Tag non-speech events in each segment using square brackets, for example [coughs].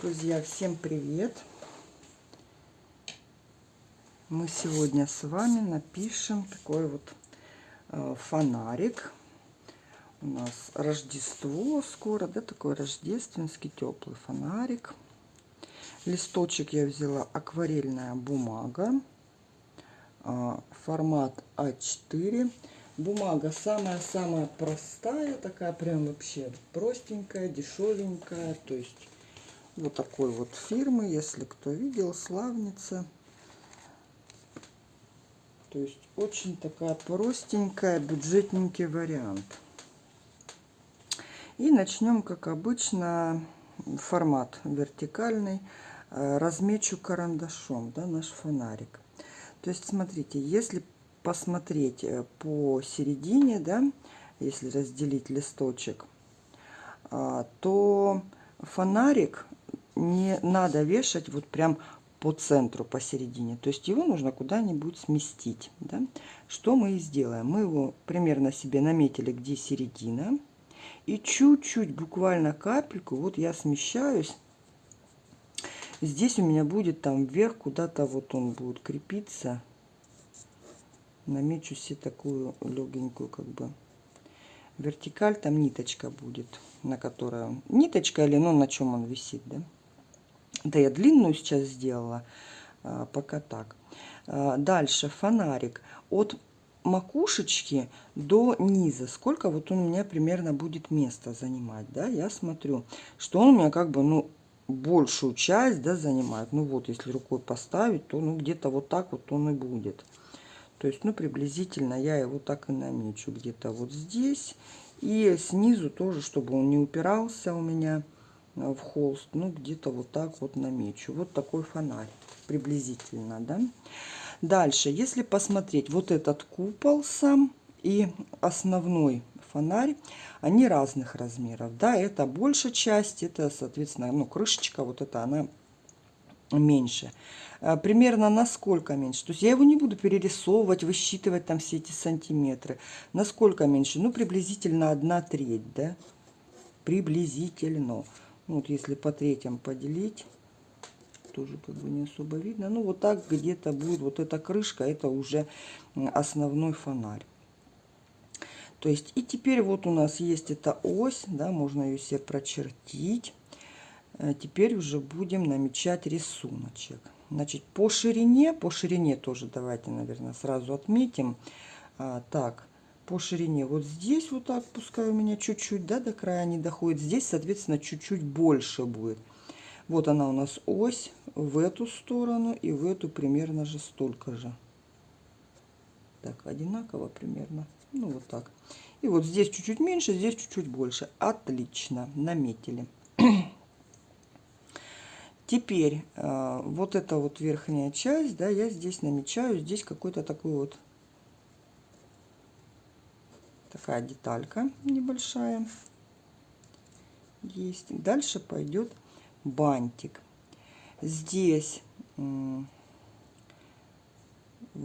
Друзья, всем привет! Мы сегодня с вами напишем такой вот э, фонарик. У нас Рождество скоро, да, такой рождественский теплый фонарик. Листочек я взяла акварельная бумага, э, формат А4. Бумага самая-самая простая, такая прям вообще простенькая, дешевенькая. То есть вот такой вот фирмы, если кто видел, Славница. То есть очень такая простенькая, бюджетненький вариант. И начнем, как обычно, формат вертикальный. Э, размечу карандашом да, наш фонарик. То есть, смотрите, если посмотреть э, по середине, да, если разделить листочек, а, то фонарик не надо вешать вот прям по центру, посередине. То есть его нужно куда-нибудь сместить. Да? Что мы и сделаем? Мы его примерно себе наметили, где середина. И чуть-чуть, буквально капельку, вот я смещаюсь. Здесь у меня будет там вверх, куда-то вот он будет крепиться. Намечу себе такую легенькую как бы вертикаль. Там ниточка будет, на которой... Ниточка или ну на чем он висит, да? Да, я длинную сейчас сделала, а, пока так. А, дальше фонарик. От макушечки до низа. Сколько вот он у меня примерно будет места занимать, да? Я смотрю, что он у меня как бы, ну, большую часть, да, занимает. Ну вот, если рукой поставить, то, ну, где-то вот так вот он и будет. То есть, ну, приблизительно я его так и намечу. Где-то вот здесь. И снизу тоже, чтобы он не упирался у меня в холст, ну где-то вот так вот намечу. Вот такой фонарь приблизительно, да. Дальше, если посмотреть, вот этот купол сам и основной фонарь, они разных размеров, да, это большая часть, это, соответственно, ну, крышечка, вот это она меньше. А, примерно насколько меньше? То есть я его не буду перерисовывать, высчитывать там все эти сантиметры. Насколько меньше? Ну, приблизительно одна треть, да, приблизительно. Вот если по третьим поделить, тоже как бы не особо видно. Ну вот так где-то будет вот эта крышка, это уже основной фонарь. То есть и теперь вот у нас есть эта ось, да, можно ее себе прочертить. Э, теперь уже будем намечать рисуночек. Значит, по ширине, по ширине тоже давайте, наверное, сразу отметим. А, так, по ширине. Вот здесь вот так, пускай у меня чуть-чуть, да, до края не доходит. Здесь, соответственно, чуть-чуть больше будет. Вот она у нас ось в эту сторону и в эту примерно же столько же. Так, одинаково примерно. Ну, вот так. И вот здесь чуть-чуть меньше, здесь чуть-чуть больше. Отлично, наметили. [clears throat] Теперь э, вот эта вот верхняя часть, да, я здесь намечаю, здесь какой-то такой вот такая деталька небольшая есть. Дальше пойдет бантик. Здесь вот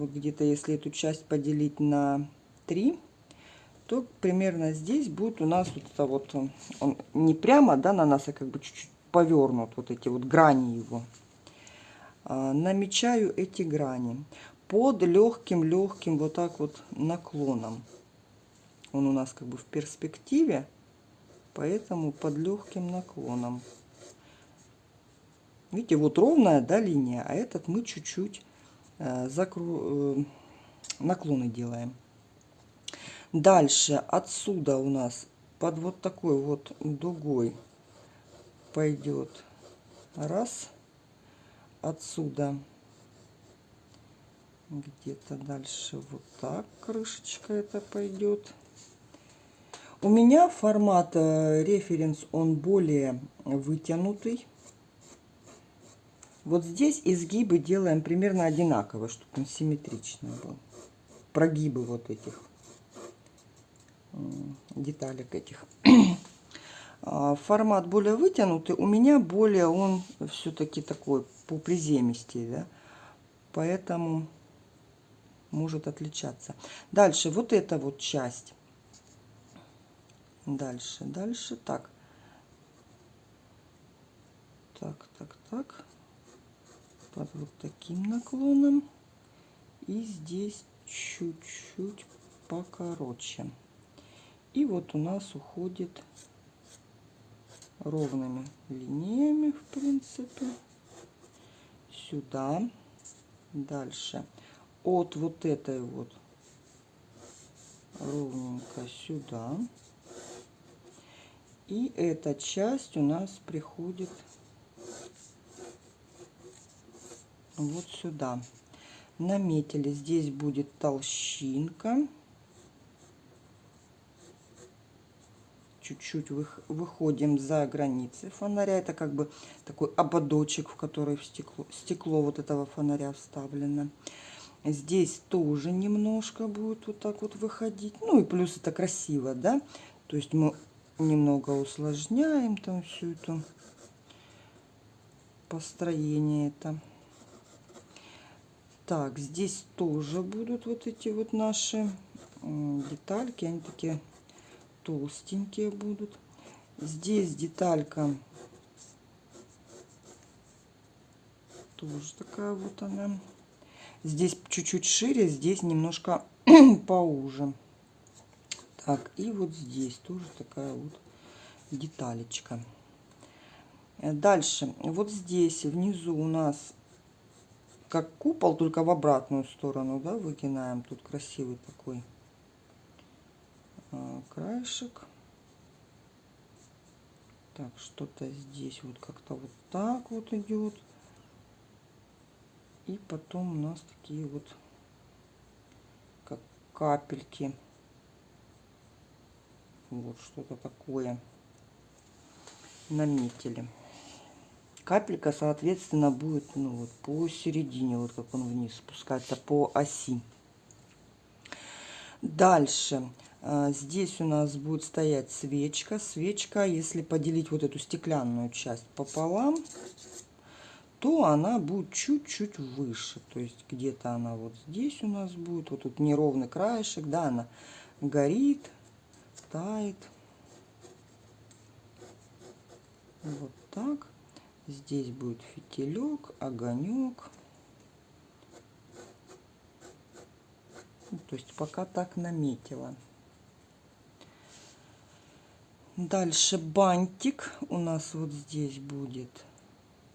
где-то, если эту часть поделить на 3, то примерно здесь будет у нас вот это вот, он, он не прямо да, на нас, а как бы чуть-чуть повернут, вот эти вот грани его. А, намечаю эти грани под легким-легким вот так вот наклоном. Он у нас как бы в перспективе, поэтому под легким наклоном. Видите, вот ровная да, линия, а этот мы чуть-чуть э, закру... э, наклоны делаем. Дальше отсюда у нас под вот такой вот дугой пойдет раз. Отсюда где-то дальше вот так крышечка это пойдет. У меня формат э, референс, он более вытянутый. Вот здесь изгибы делаем примерно одинаково, чтобы он симметричный был. Прогибы вот этих деталек этих. [clears throat] А, формат более вытянутый, у меня более он все-таки такой по приземистей, да, поэтому может отличаться. Дальше вот эта вот часть Дальше, дальше. Так. так, так, так. Под вот таким наклоном. И здесь чуть-чуть покороче. И вот у нас уходит ровными линиями, в принципе, сюда. Дальше от вот этой вот ровненько сюда. И эта часть у нас приходит вот сюда. Наметили. Здесь будет толщинка. Чуть-чуть выходим за границы фонаря. Это как бы такой ободочек, в который в стекло, стекло вот этого фонаря вставлено. Здесь тоже немножко будет вот так вот выходить. Ну и плюс это красиво, да? То есть мы немного усложняем там всю эту построение это. Так, здесь тоже будут вот эти вот наши детальки. Они такие толстенькие будут. Здесь деталька тоже такая вот она. Здесь чуть-чуть шире, здесь немножко [clears throat] поуже. Так, и вот здесь тоже такая вот деталечка. Э, дальше, вот здесь внизу у нас как купол, только в обратную сторону, да, выгинаем. Тут красивый такой а, краешек. Так, что-то здесь вот как-то вот так вот идет. И потом у нас такие вот как капельки. Вот что-то такое наметили. Капелька, соответственно, будет ну, вот, по середине, вот как он вниз спускается, по оси. Дальше. А, здесь у нас будет стоять свечка. Свечка, если поделить вот эту стеклянную часть пополам, то она будет чуть-чуть выше. То есть где-то она вот здесь у нас будет. Вот тут неровный краешек, да, она горит, тает. Вот так. Здесь будет фитилек, огонек. Ну, то есть пока так наметила. Дальше бантик у нас вот здесь будет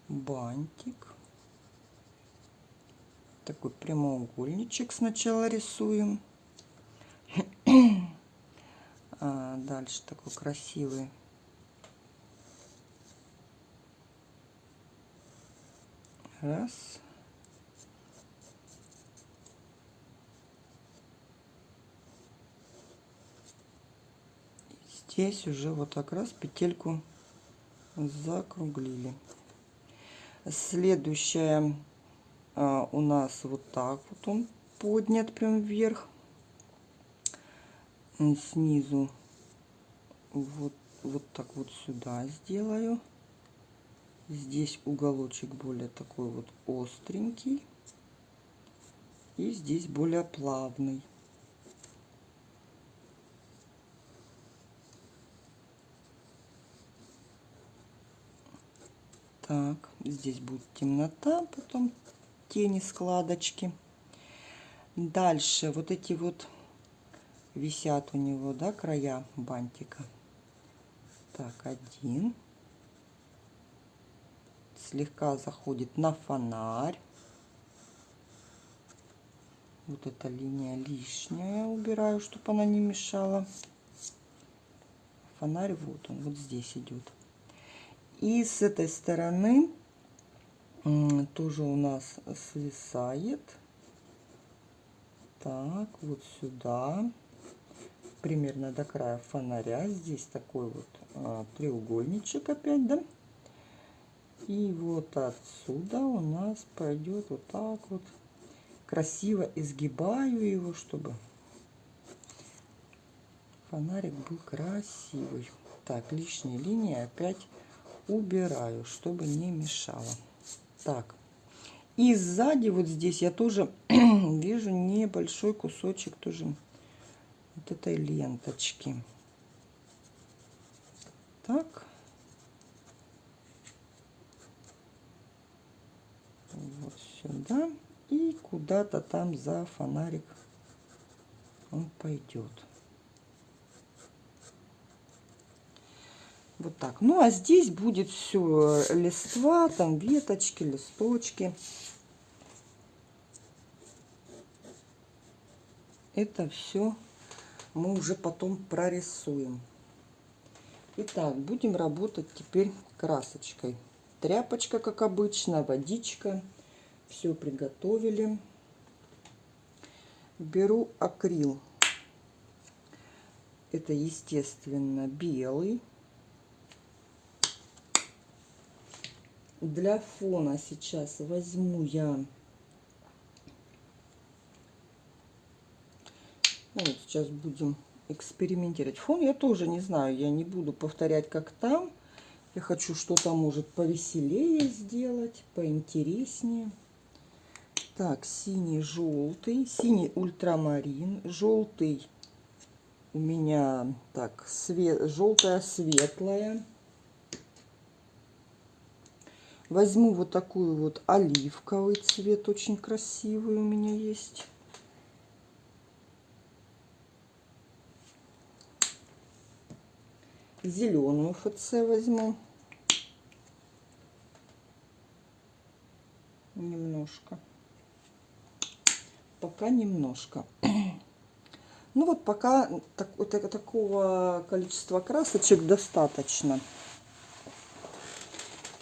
бантик. Такой прямоугольничек сначала рисуем. [clears throat] А дальше такой красивый. Раз. Здесь уже вот так раз петельку закруглили. Следующая а, у нас вот так вот он поднят прям вверх. Снизу вот, вот так вот сюда сделаю. Здесь уголочек более такой вот остренький. И здесь более плавный. Так, здесь будет темнота, потом тени, складочки. Дальше вот эти вот висят у него, да, края бантика. Так, один. Слегка заходит на фонарь. Вот эта линия лишняя убираю, чтобы она не мешала. Фонарь вот он, вот здесь идет. И с этой стороны тоже у нас свисает. Так, вот сюда. Примерно до края фонаря. Здесь такой вот а, треугольничек опять, да? И вот отсюда у нас пойдет вот так вот. Красиво изгибаю его, чтобы фонарик был красивый. Так, лишние линии опять убираю, чтобы не мешало. Так, и сзади вот здесь я тоже [clears throat] вижу небольшой кусочек тоже вот этой ленточки. Так. вот сюда и куда-то там за фонарик он пойдет. Вот так. Ну, а здесь будет все листва, там веточки, листочки. Это все мы уже потом прорисуем. Итак, будем работать теперь красочкой. Тряпочка, как обычно, водичка. Все приготовили. Беру акрил. Это, естественно, белый. Для фона сейчас возьму я ну, вот сейчас будем экспериментировать. Фон я тоже не знаю, я не буду повторять, как там. Я хочу что-то, может, повеселее сделать, поинтереснее. Так, синий, желтый, синий ультрамарин, желтый у меня так, свет, желтая светлая. Возьму вот такую вот оливковый цвет, очень красивый у меня есть. Зеленую ФЦ возьму. Немножко. Пока немножко. [clears throat] Ну вот пока так, вот, такого количества красочек достаточно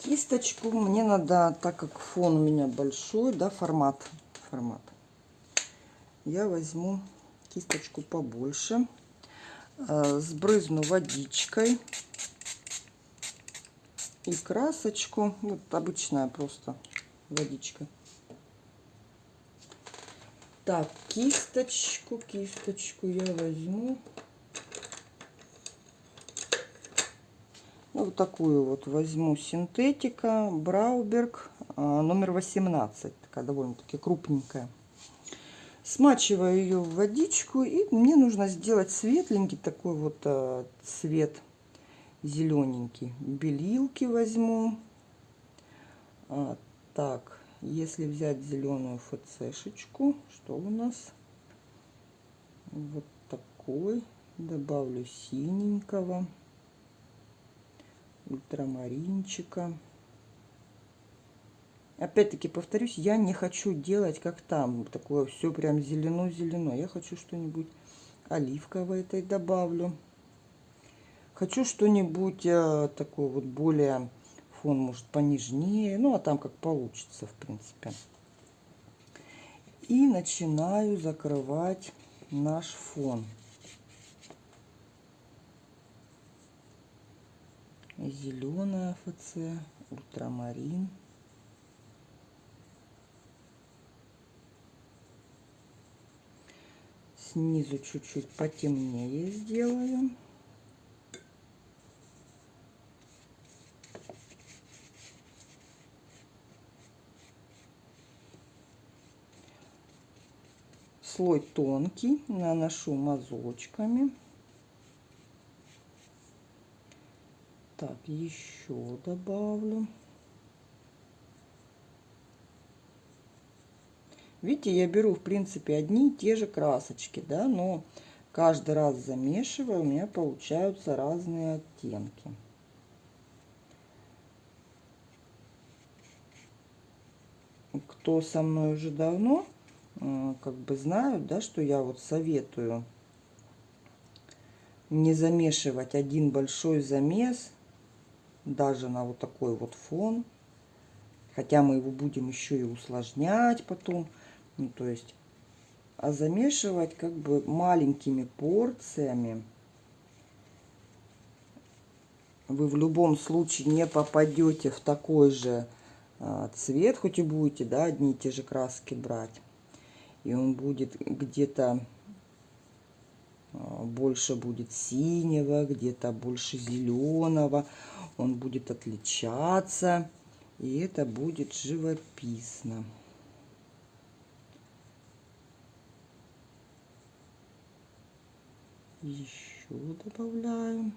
кисточку мне надо, так как фон у меня большой, да, формат, формат, я возьму кисточку побольше, сбрызну водичкой и красочку, вот обычная просто водичка. Так, кисточку, кисточку я возьму. Ну, вот такую вот возьму синтетика Брауберг а, номер 18. Такая довольно-таки крупненькая. Смачиваю ее в водичку. И мне нужно сделать светленький такой вот а, цвет зелененький. Белилки возьму. А, так, если взять зеленую ФЦшечку, что у нас? Вот такой. Добавлю синенького ультрамаринчика. Опять-таки повторюсь, я не хочу делать как там, такое все прям зелено-зелено. Я хочу что-нибудь оливковое этой добавлю. Хочу что-нибудь э, такое вот более фон, может, понежнее. Ну, а там как получится, в принципе. И начинаю закрывать наш фон. зеленая ФЦ, ультрамарин. Снизу чуть-чуть потемнее сделаю. Слой тонкий, наношу мазочками. Так, еще добавлю. Видите, я беру, в принципе, одни и те же красочки, да, но каждый раз замешивая, у меня получаются разные оттенки. Кто со мной уже давно, э, как бы знают, да, что я вот советую не замешивать один большой замес даже на вот такой вот фон. Хотя мы его будем еще и усложнять потом. Ну, то есть, а замешивать как бы маленькими порциями. Вы в любом случае не попадете в такой же а, цвет, хоть и будете, да, одни и те же краски брать. И он будет где-то а, больше будет синего, где-то больше зеленого он будет отличаться, и это будет живописно. Еще добавляем.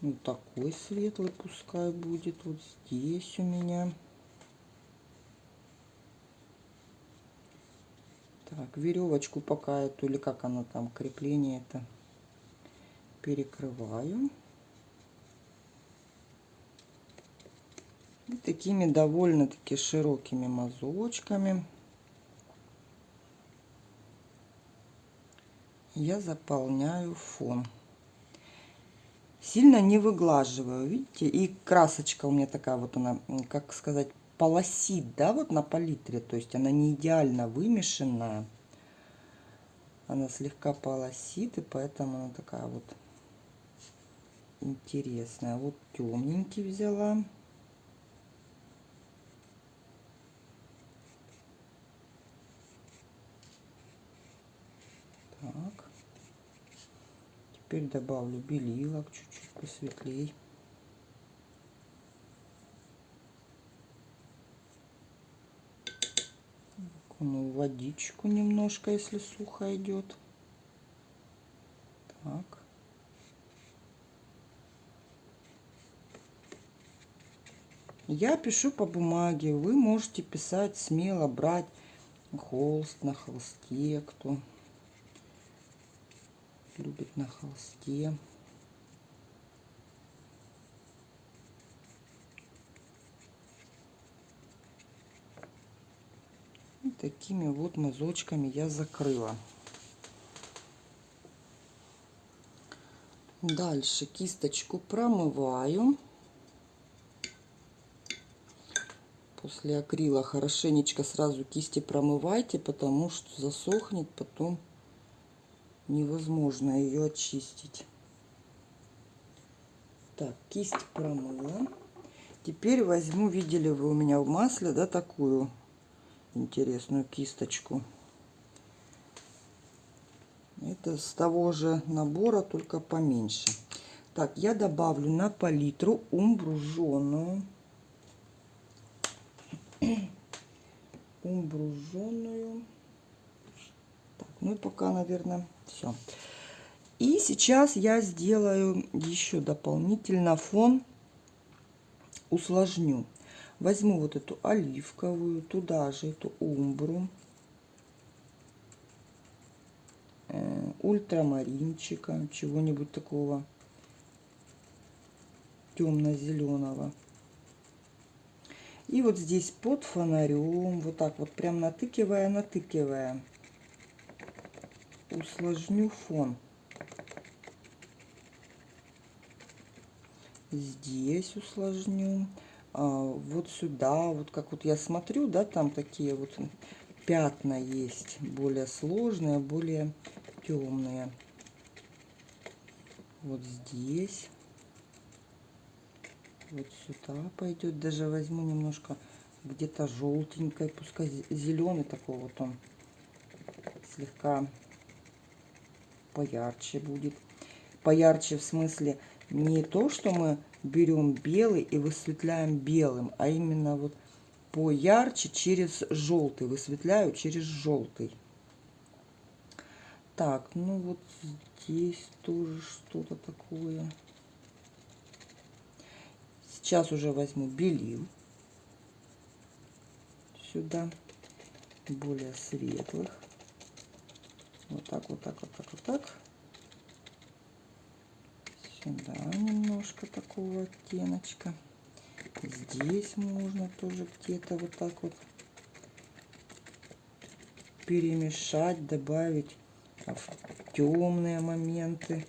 Вот такой светлый пускай будет вот здесь у меня. Так, веревочку пока эту, или как она там, крепление это, перекрываю. И такими довольно-таки широкими мазочками я заполняю фон. Сильно не выглаживаю, видите? И красочка у меня такая вот она, как сказать, полосит, да, вот на палитре. То есть она не идеально вымешанная. Она слегка полосит, и поэтому она такая вот интересная. Вот темненький взяла. Так. Теперь добавлю белилок чуть-чуть посветлей. Ну, водичку немножко, если сухо идет. Так. Я пишу по бумаге. Вы можете писать смело, брать холст на холсте, кто любит на холсте. И такими вот мазочками я закрыла. Дальше кисточку промываю. После акрила хорошенечко сразу кисти промывайте, потому что засохнет потом невозможно ее очистить. Так, кисть промыла. Теперь возьму, видели вы у меня в масле, да, такую интересную кисточку. Это с того же набора, только поменьше. Так, я добавлю на палитру умбру жженую. [clears throat] умбру жженую. Ну и пока, наверное, все. И сейчас я сделаю еще дополнительно фон, усложню. Возьму вот эту оливковую, туда же эту умбру, э, ультрамаринчика, чего-нибудь такого темно-зеленого. И вот здесь под фонарем, вот так вот прям натыкивая, натыкивая усложню фон. Здесь усложню. А, вот сюда, вот как вот я смотрю, да, там такие вот пятна есть, более сложные, более темные. Вот здесь. Вот сюда пойдет. Даже возьму немножко где-то желтенькой, пускай зеленый такой вот он слегка поярче будет. Поярче в смысле не то, что мы берем белый и высветляем белым, а именно вот поярче через желтый. Высветляю через желтый. Так, ну вот здесь тоже что-то такое. Сейчас уже возьму белил сюда, более светлых. Вот так, вот так, вот так, вот так. Сюда немножко такого оттеночка. Здесь можно тоже где-то вот так вот перемешать, добавить в темные моменты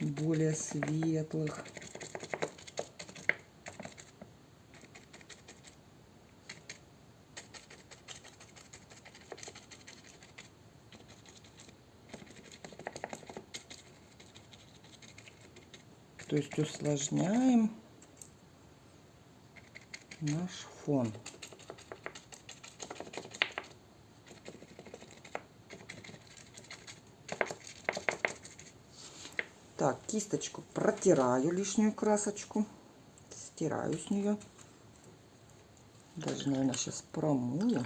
более светлых. То есть усложняем наш фон. Так, кисточку протираю лишнюю красочку. Стираю с нее. Даже, наверное, сейчас промою.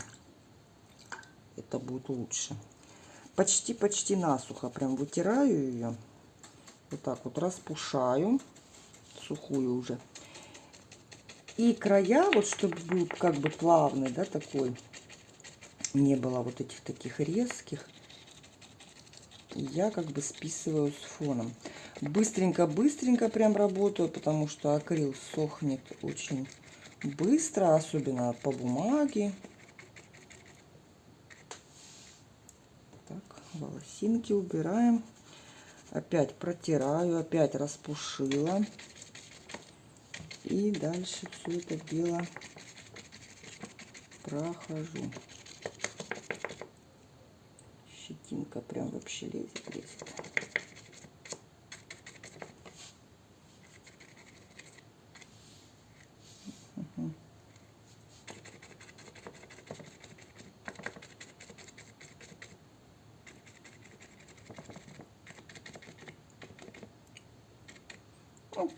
Это будет лучше. Почти-почти насухо прям вытираю ее вот так вот распушаю. сухую уже. И края, вот чтобы был как бы плавный, да, такой, не было вот этих таких резких, я как бы списываю с фоном. Быстренько-быстренько прям работаю, потому что акрил сохнет очень быстро, особенно по бумаге. Так, волосинки убираем. Опять протираю, опять распушила. И дальше все это дело прохожу. Щетинка прям вообще лезет, лезет.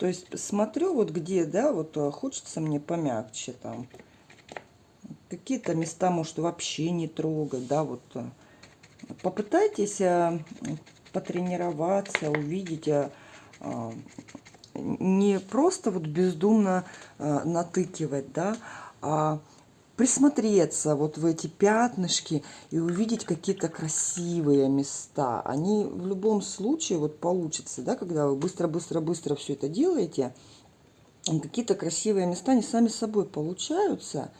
То есть смотрю вот где, да, вот э, хочется мне помягче там. Какие-то места, может, вообще не трогать, да, вот. Э. Попытайтесь э, потренироваться, увидеть, не просто вот бездумно натыкивать, да, а присмотреться вот в эти пятнышки и увидеть какие-то красивые места. Они в любом случае вот получится, да, когда вы быстро-быстро-быстро все это делаете, какие-то красивые места, они сами собой получаются.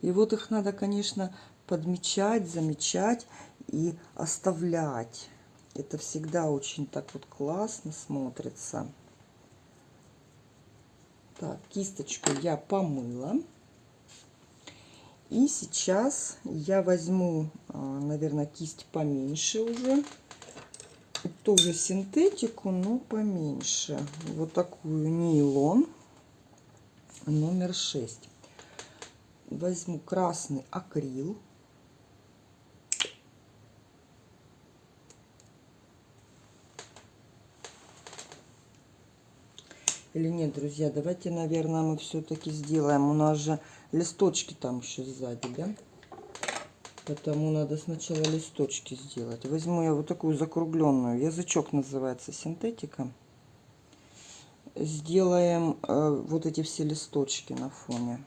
И вот их надо, конечно, подмечать, замечать и оставлять. Это всегда очень так вот классно смотрится. Так, кисточку я помыла. И сейчас я возьму, а, наверное, кисть поменьше уже. Тоже синтетику, но поменьше. Вот такую нейлон номер 6. Возьму красный акрил. Или нет, друзья, давайте, наверное, мы все-таки сделаем. У нас же листочки там еще сзади, да? Потому надо сначала листочки сделать. Возьму я вот такую закругленную. Язычок называется синтетика. Сделаем э, вот эти все листочки на фоне.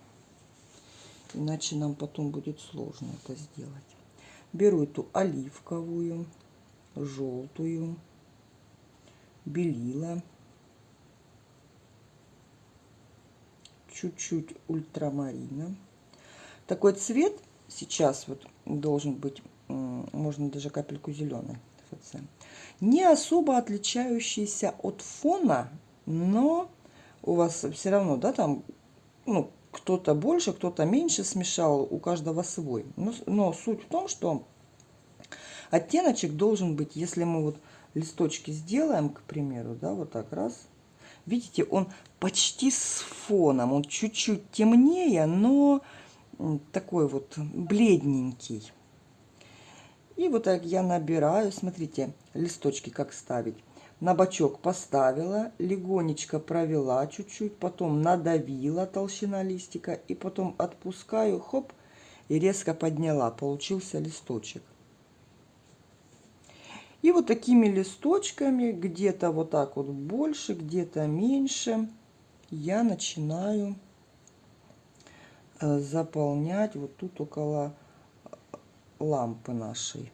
Иначе нам потом будет сложно это сделать. Беру эту оливковую, желтую, белила. Чуть-чуть ультрамарина. Такой цвет сейчас вот должен быть, можно даже капельку зеленой ФЦ. Не особо отличающийся от фона, но у вас все равно, да, там, ну, кто-то больше, кто-то меньше смешал, у каждого свой. Но, но суть в том, что оттеночек должен быть, если мы вот листочки сделаем, к примеру, да, вот так раз, Видите, он почти с фоном. Он чуть-чуть темнее, но такой вот бледненький. И вот так я набираю. Смотрите, листочки как ставить. На бочок поставила, легонечко провела чуть-чуть, потом надавила толщина листика и потом отпускаю, хоп, и резко подняла. Получился листочек. И вот такими листочками, где-то вот так вот больше, где-то меньше, я начинаю э, заполнять вот тут около э, лампы нашей.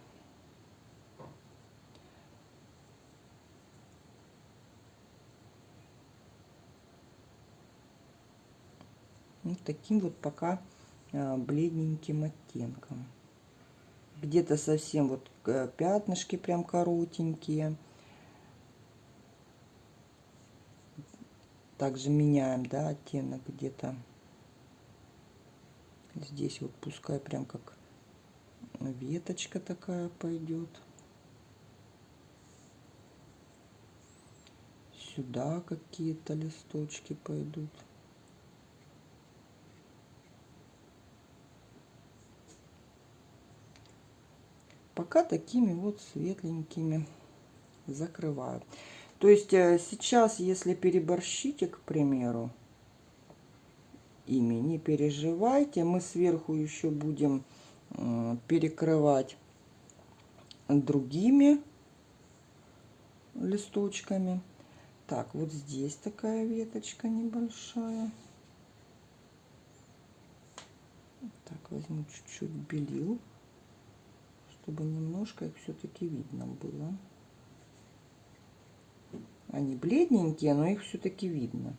Вот таким вот пока э, бледненьким оттенком где-то совсем вот э, пятнышки прям коротенькие. Также меняем, да, оттенок где-то. Здесь вот пускай прям как веточка такая пойдет. Сюда какие-то листочки пойдут. Пока такими вот светленькими закрываю. То есть э, сейчас, если переборщите, к примеру, ими, не переживайте. Мы сверху еще будем перекрывать другими листочками. Так, вот здесь такая веточка небольшая. Так, возьму чуть-чуть белил, чтобы немножко их все-таки видно было. Они бледненькие, но их все-таки видно.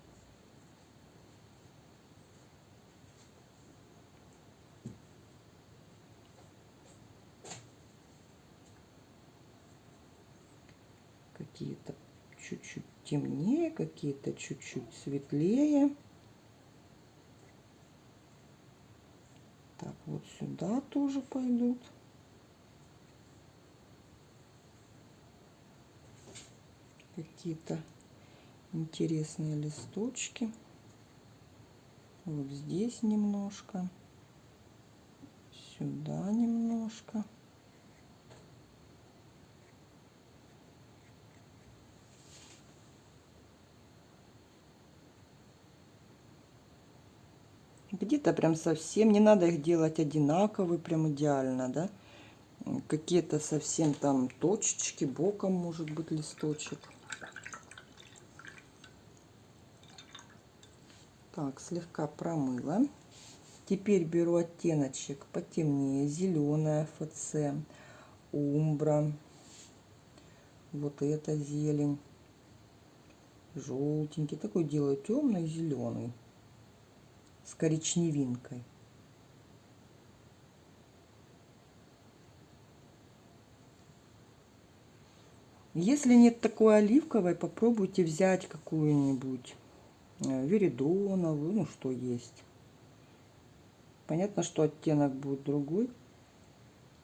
Какие-то чуть-чуть темнее, какие-то чуть-чуть светлее. Так, вот сюда тоже пойдут. Какие-то интересные листочки. Вот здесь немножко. Сюда немножко. Где-то прям совсем, не надо их делать одинаковые, прям идеально, да. Какие-то совсем там точечки, боком может быть листочек. Так, слегка промыла. Теперь беру оттеночек потемнее, зеленая ФЦ, умбра, вот эта зелень, желтенький, такой делаю темный зеленый с коричневинкой. Если нет такой оливковой, попробуйте взять какую-нибудь веридоновую, ну что есть. Понятно, что оттенок будет другой.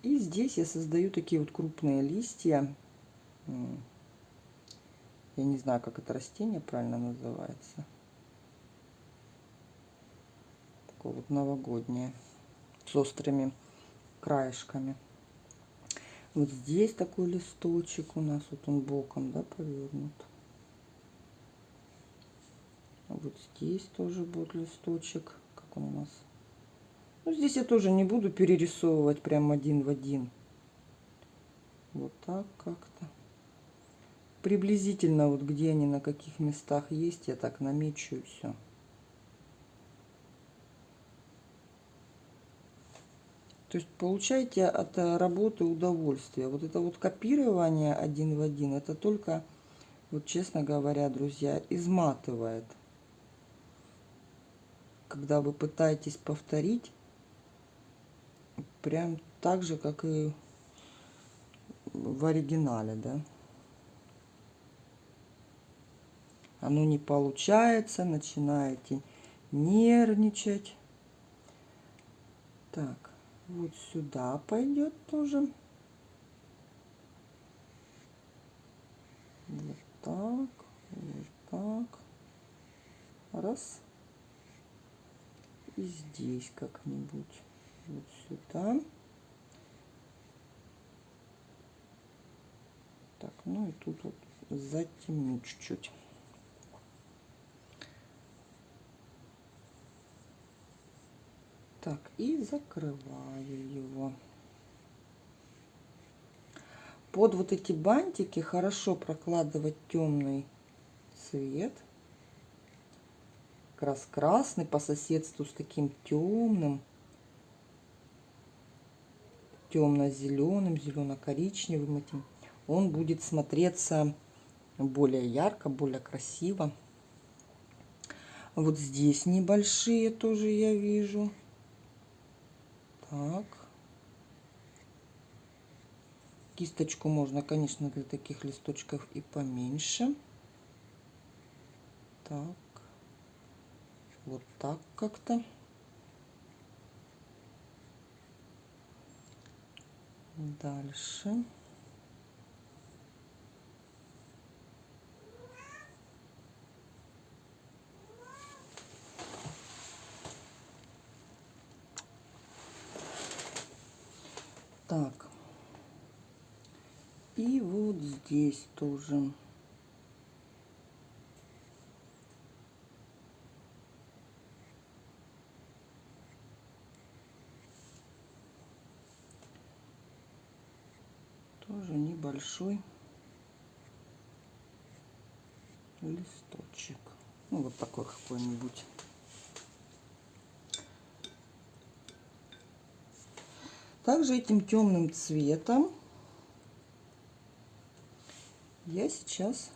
И здесь я создаю такие вот крупные листья. Я не знаю, как это растение правильно называется. Такое вот новогоднее. С острыми краешками. Вот здесь такой листочек у нас. Вот он боком, да, повернут. Вот здесь тоже будет листочек. Как он у нас? Ну, здесь я тоже не буду перерисовывать прям один в один. Вот так как-то. Приблизительно вот где они, на каких местах есть, я так намечу и все. То есть получаете от работы удовольствие. Вот это вот копирование один в один, это только, вот честно говоря, друзья, изматывает когда вы пытаетесь повторить прям так же, как и в оригинале, да. Оно не получается, начинаете нервничать. Так, вот сюда пойдет тоже. Вот так, вот так. Раз и здесь как-нибудь вот сюда. Так, ну и тут вот затемню чуть-чуть. Так, и закрываю его. Под вот эти бантики хорошо прокладывать темный цвет как раз красный по соседству с таким темным, темно-зеленым, зелено-коричневым этим, он будет смотреться более ярко, более красиво. Вот здесь небольшие тоже я вижу. Так. Кисточку можно, конечно, для таких листочков и поменьше. Так вот так как-то. Дальше. Так. И вот здесь тоже. Тоже небольшой листочек. Ну, вот такой какой-нибудь. Также этим темным цветом я сейчас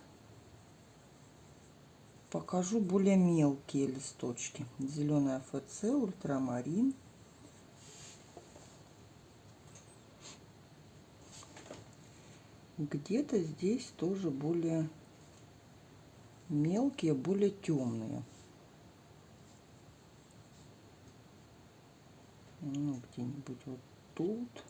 покажу более мелкие листочки. Зеленый АФЦ, ультрамарин. Где-то здесь тоже более мелкие, более темные. Ну, где-нибудь вот тут.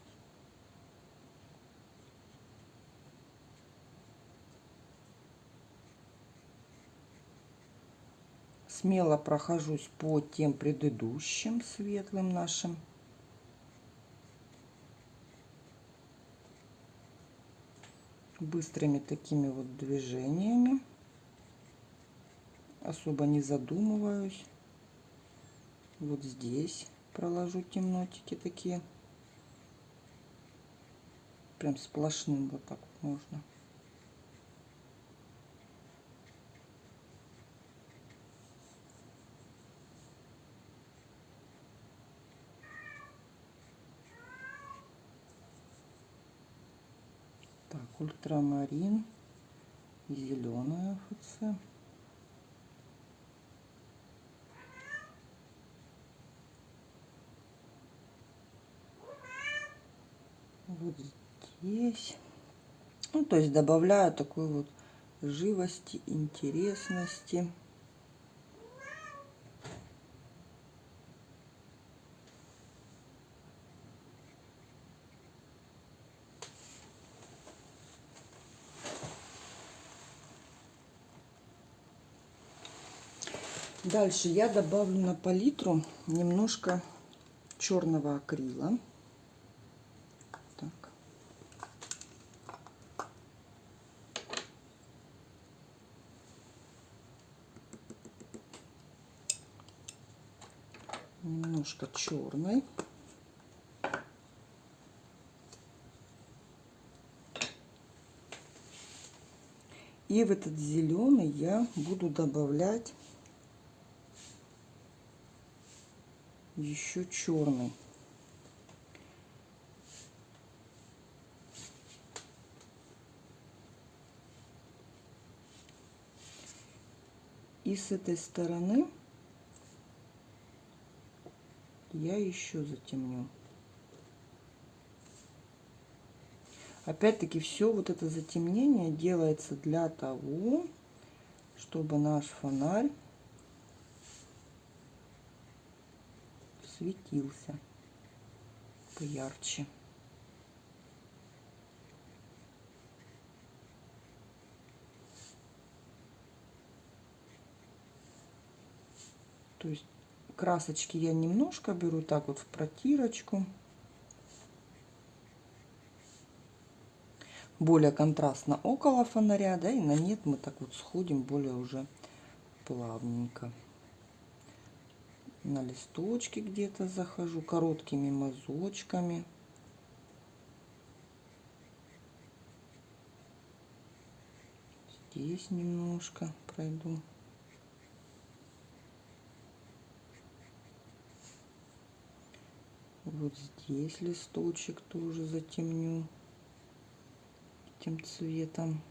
Смело прохожусь по тем предыдущим светлым нашим. Быстрыми такими вот движениями. Особо не задумываюсь. Вот здесь проложу темнотики такие. Прям сплошным вот так вот можно. Так, ультрамарин, зеленая ФЦ. Вот здесь. Ну, то есть добавляю такой вот живости, интересности. Дальше я добавлю на палитру немножко черного акрила. Так. Немножко черный. И в этот зеленый я буду добавлять еще черный. И с этой стороны я еще затемню. Опять-таки все вот это затемнение делается для того, чтобы наш фонарь светился поярче. То есть красочки я немножко беру так вот в протирочку. Более контрастно около фонаря, да, и на нет мы так вот сходим более уже плавненько на листочки где-то захожу короткими мазочками. Здесь немножко пройду. Вот здесь листочек тоже затемню этим цветом.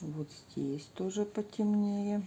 Вот здесь тоже потемнее.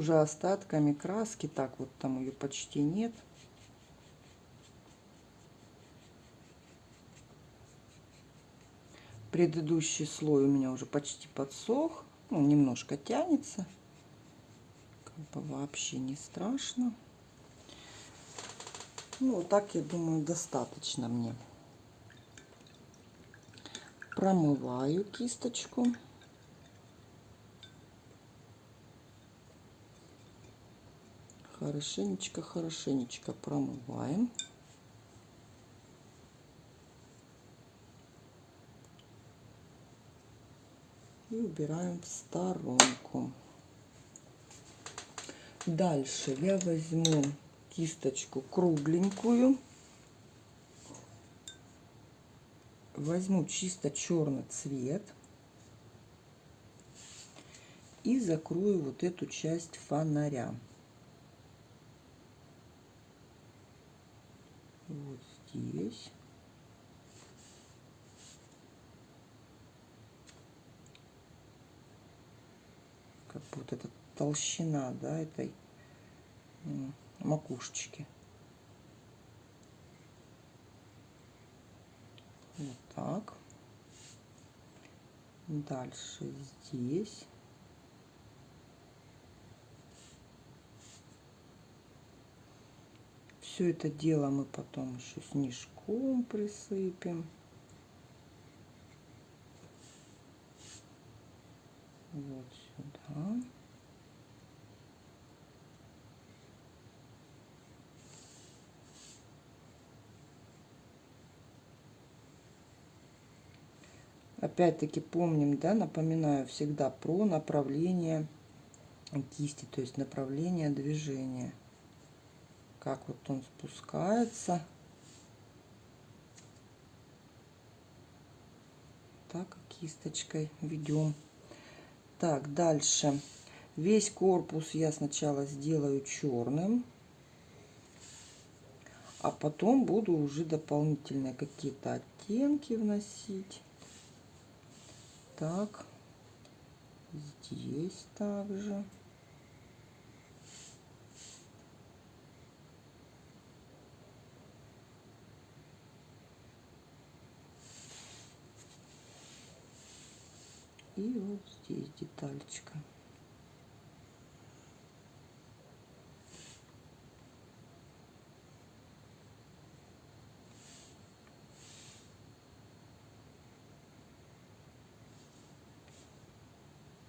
Уже остатками краски, так вот там ее почти нет. Предыдущий слой у меня уже почти подсох. Ну, немножко тянется. Как бы вообще не страшно. Ну, так, я думаю, достаточно мне. Промываю кисточку. Хорошенечко, хорошенечко промываем. И убираем в сторонку. Дальше я возьму кисточку кругленькую. Возьму чисто черный цвет. И закрою вот эту часть фонаря. Вот здесь. Как вот эта толщина, да, этой макушечки. Вот так. Дальше здесь. Все это дело мы потом еще снежком присыпем. Вот сюда. Опять-таки помним, да, напоминаю всегда про направление кисти, то есть направление движения. Как вот он спускается. Так, кисточкой ведем. Так, дальше. Весь корпус я сначала сделаю черным. А потом буду уже дополнительные какие-то оттенки вносить так. Здесь также. И вот здесь деталечка.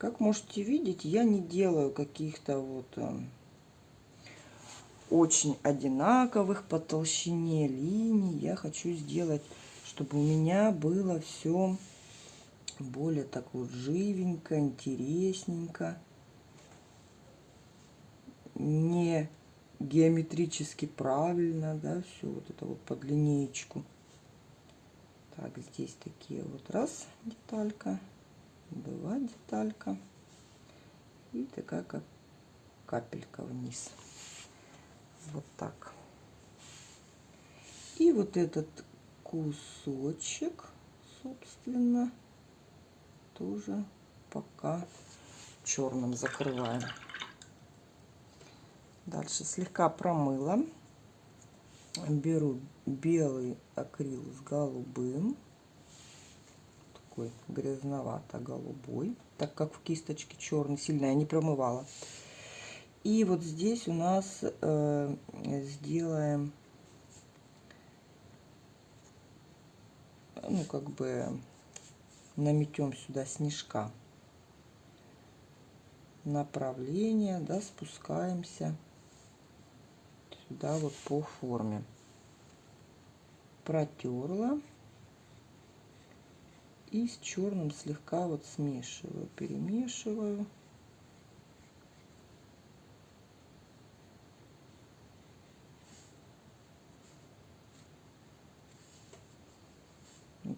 Как можете видеть, я не делаю каких-то вот э, очень одинаковых по толщине линий. Я хочу сделать, чтобы у меня было все более так вот живенько, интересненько. Не геометрически правильно, да, все вот это вот под линеечку. Так, здесь такие вот раз деталька была деталька и такая как капелька вниз вот так и вот этот кусочек собственно тоже пока черным закрываем. Дальше слегка промыла. Беру белый акрил с голубым. Такой грязновато-голубой, так как в кисточке черный, сильно я не промывала. И вот здесь у нас э, сделаем, ну, как бы наметем сюда снежка. Направление, да, спускаемся сюда вот по форме. Протерла и с черным слегка вот смешиваю, перемешиваю.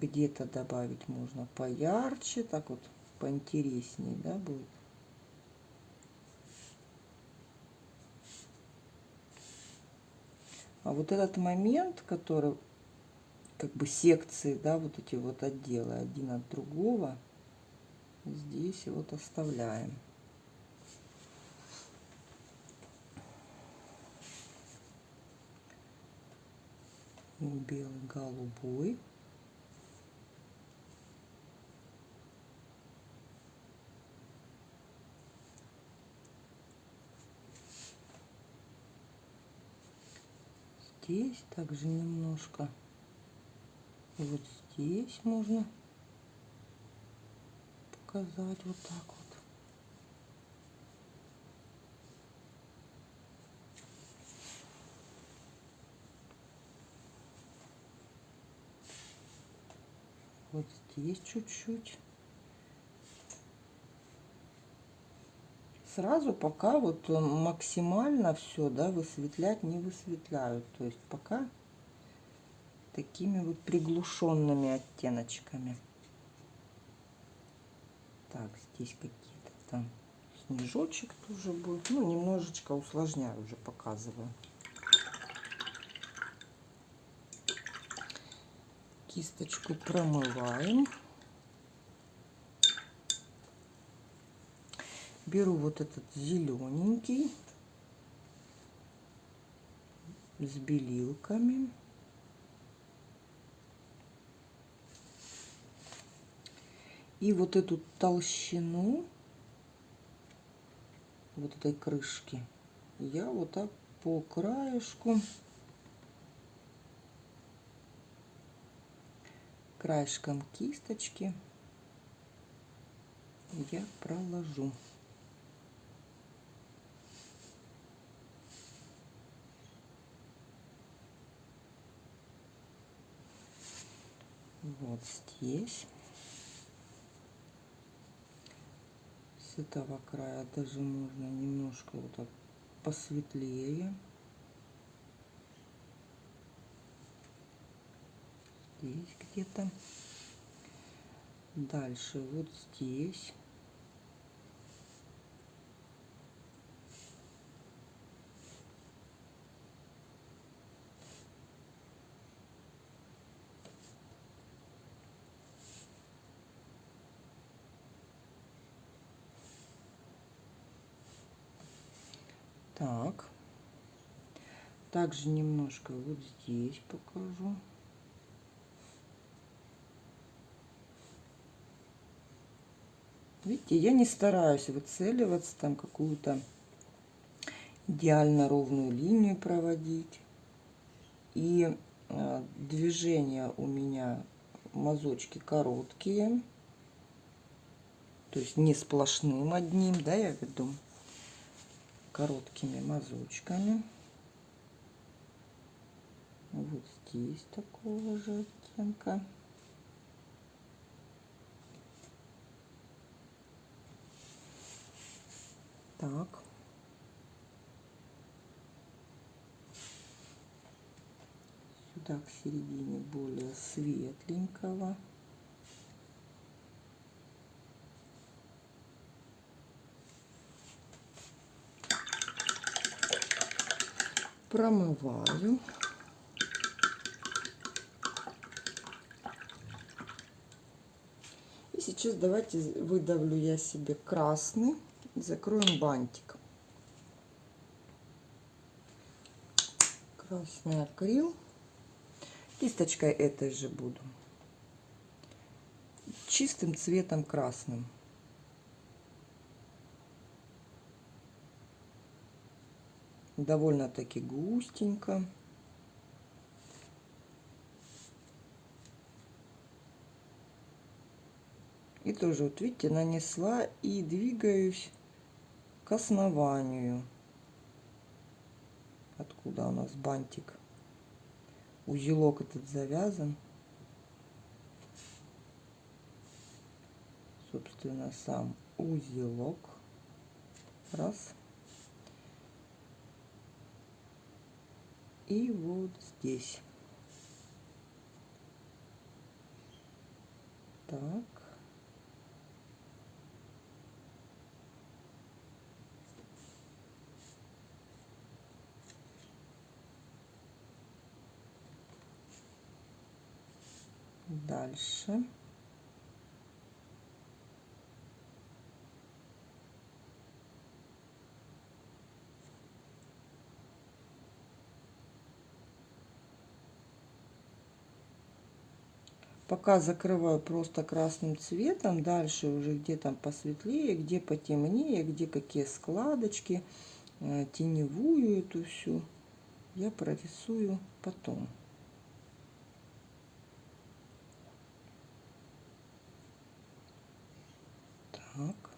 Где-то добавить можно поярче, так вот поинтереснее, да, будет. А вот этот момент, который как бы секции, да, вот эти вот отделы один от другого. Здесь вот оставляем. Белый, голубой. Здесь также немножко. Вот здесь можно показать вот так вот. Вот здесь чуть-чуть. Сразу пока вот максимально все, да, высветлять не высветляют. То есть пока такими вот приглушенными оттеночками. Так, здесь какие-то там снежочек тоже будет. Ну, немножечко усложняю уже, показываю. Кисточку промываем. Беру вот этот зелененький с белилками. И вот эту толщину вот этой крышки я вот так по краешку краешком кисточки я проложу. Вот здесь. с этого края даже можно немножко вот так посветлее. Здесь где-то. Дальше вот здесь. Так. Также немножко вот здесь покажу. Видите, я не стараюсь выцеливаться, там какую-то идеально ровную линию проводить. И э, движения у меня мазочки короткие. То есть не сплошным одним, да, я веду короткими мазочками. Вот здесь такого же оттенка. Так. Сюда к середине более светленького. промываю. И сейчас давайте выдавлю я себе красный. Закроем бантик. Красный акрил. Кисточкой этой же буду. Чистым цветом красным. довольно-таки густенько. И тоже, вот видите, нанесла и двигаюсь к основанию. Откуда у нас бантик? Узелок этот завязан. Собственно, сам узелок. Раз. и вот здесь. Так. Дальше. Пока закрываю просто красным цветом. Дальше уже где там посветлее, где потемнее, где какие складочки. Э, теневую эту всю я прорисую потом. Так.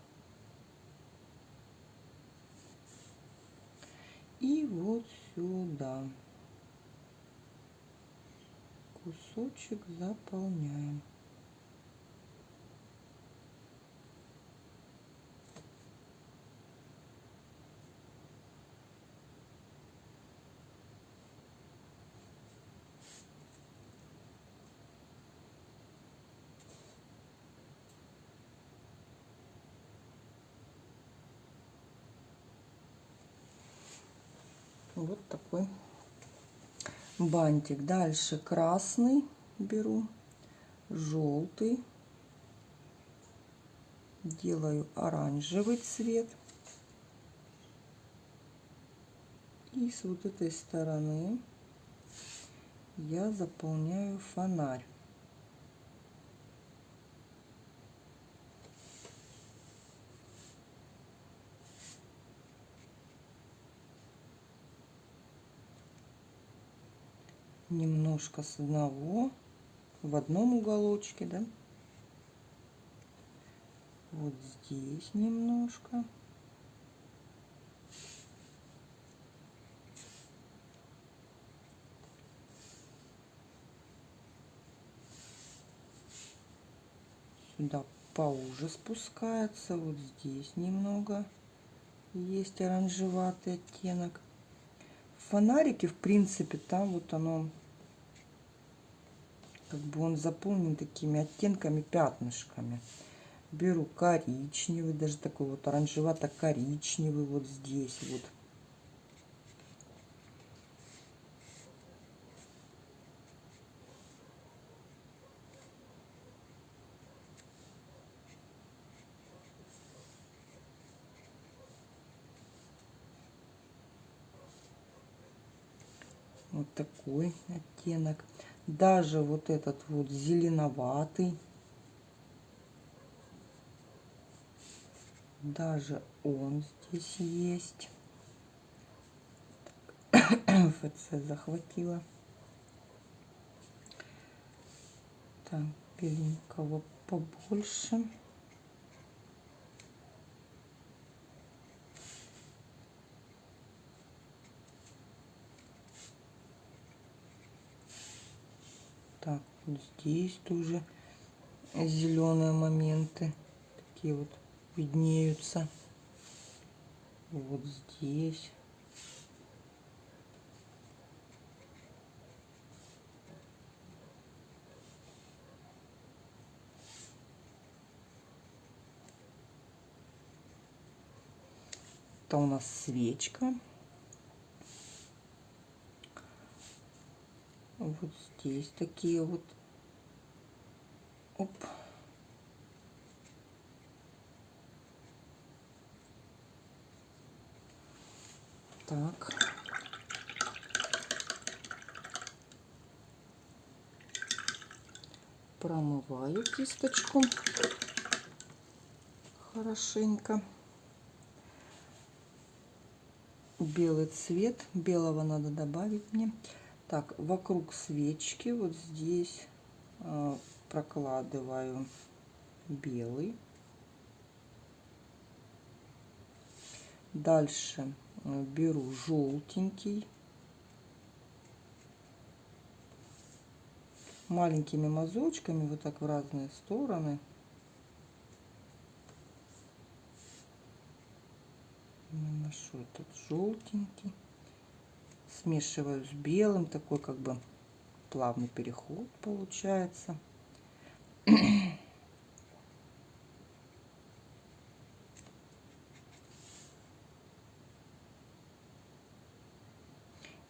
И вот сюда кусочек заполняем. Вот такой бантик. Дальше красный беру, желтый, делаю оранжевый цвет. И с вот этой стороны я заполняю фонарь. Немножко с одного в одном уголочке, да. Вот здесь немножко. Сюда поуже спускается. Вот здесь немного есть оранжеватый оттенок. Фонарики, в принципе, там вот оно как бы он заполнен такими оттенками, пятнышками. Беру коричневый, даже такой вот оранжевато-коричневый вот здесь вот. Вот такой оттенок даже вот этот вот зеленоватый, даже он здесь есть. [coughs] ФЦ захватила. Так, беленького побольше. Так, здесь тоже зеленые моменты такие вот виднеются. Вот здесь. Это у нас свечка. вот здесь такие вот оп. Так. Промываю кисточку. Хорошенько. Белый цвет. Белого надо добавить мне. Так, вокруг свечки. Вот здесь э, прокладываю белый. Дальше беру желтенький. Маленькими мазочками вот так в разные стороны. Наношу этот желтенький смешиваю с белым, такой как бы плавный переход получается.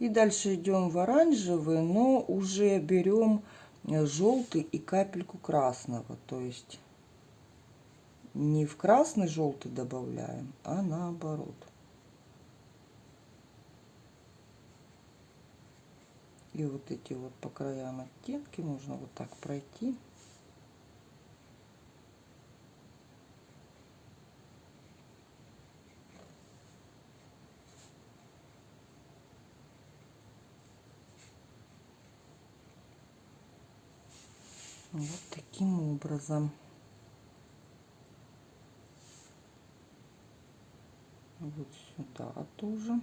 И дальше идем в оранжевый, но уже берем желтый и капельку красного. То есть не в красный желтый добавляем, а наоборот. И вот эти вот по краям оттенки можно вот так пройти. Вот таким образом. Вот сюда тоже.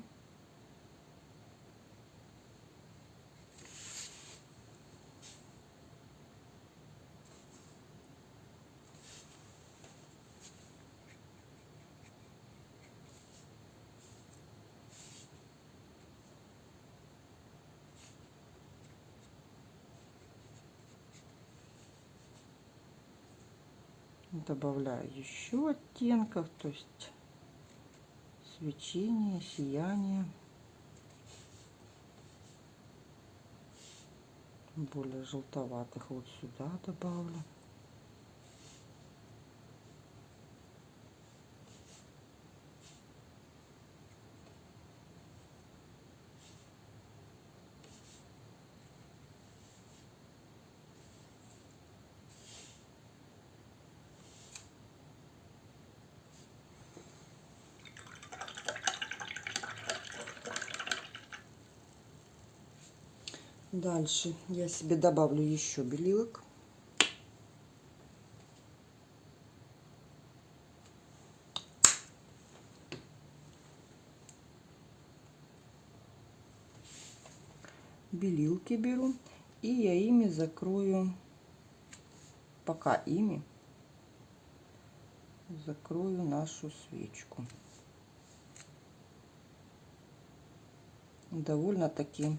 Добавляю еще оттенков, то есть свечение, сияние. Более желтоватых вот сюда добавлю. Дальше я себе добавлю еще белилок. Белилки беру и я ими закрою, пока ими закрою нашу свечку. Довольно-таки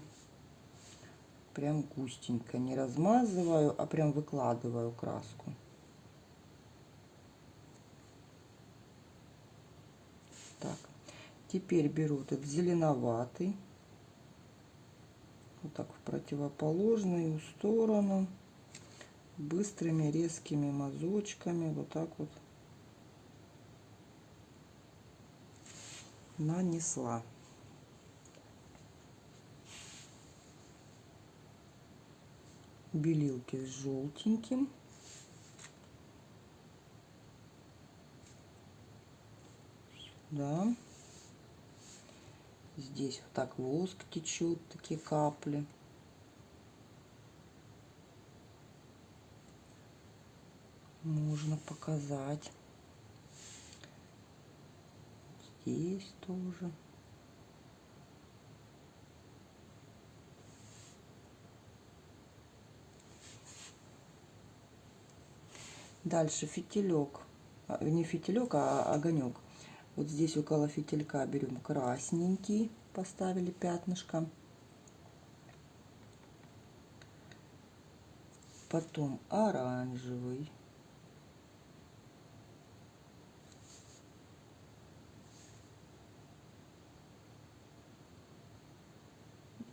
прям густенько. Не размазываю, а прям выкладываю краску. Так, теперь беру этот зеленоватый. Вот так в противоположную сторону. Быстрыми резкими мазочками. Вот так вот нанесла. Белилки с желтеньким. Да. Здесь вот так воск течет, такие капли. Можно показать. Здесь тоже. Дальше фитилек, а, не фитилек, а огонек. Вот здесь около фитилька берем красненький, поставили пятнышко. Потом оранжевый.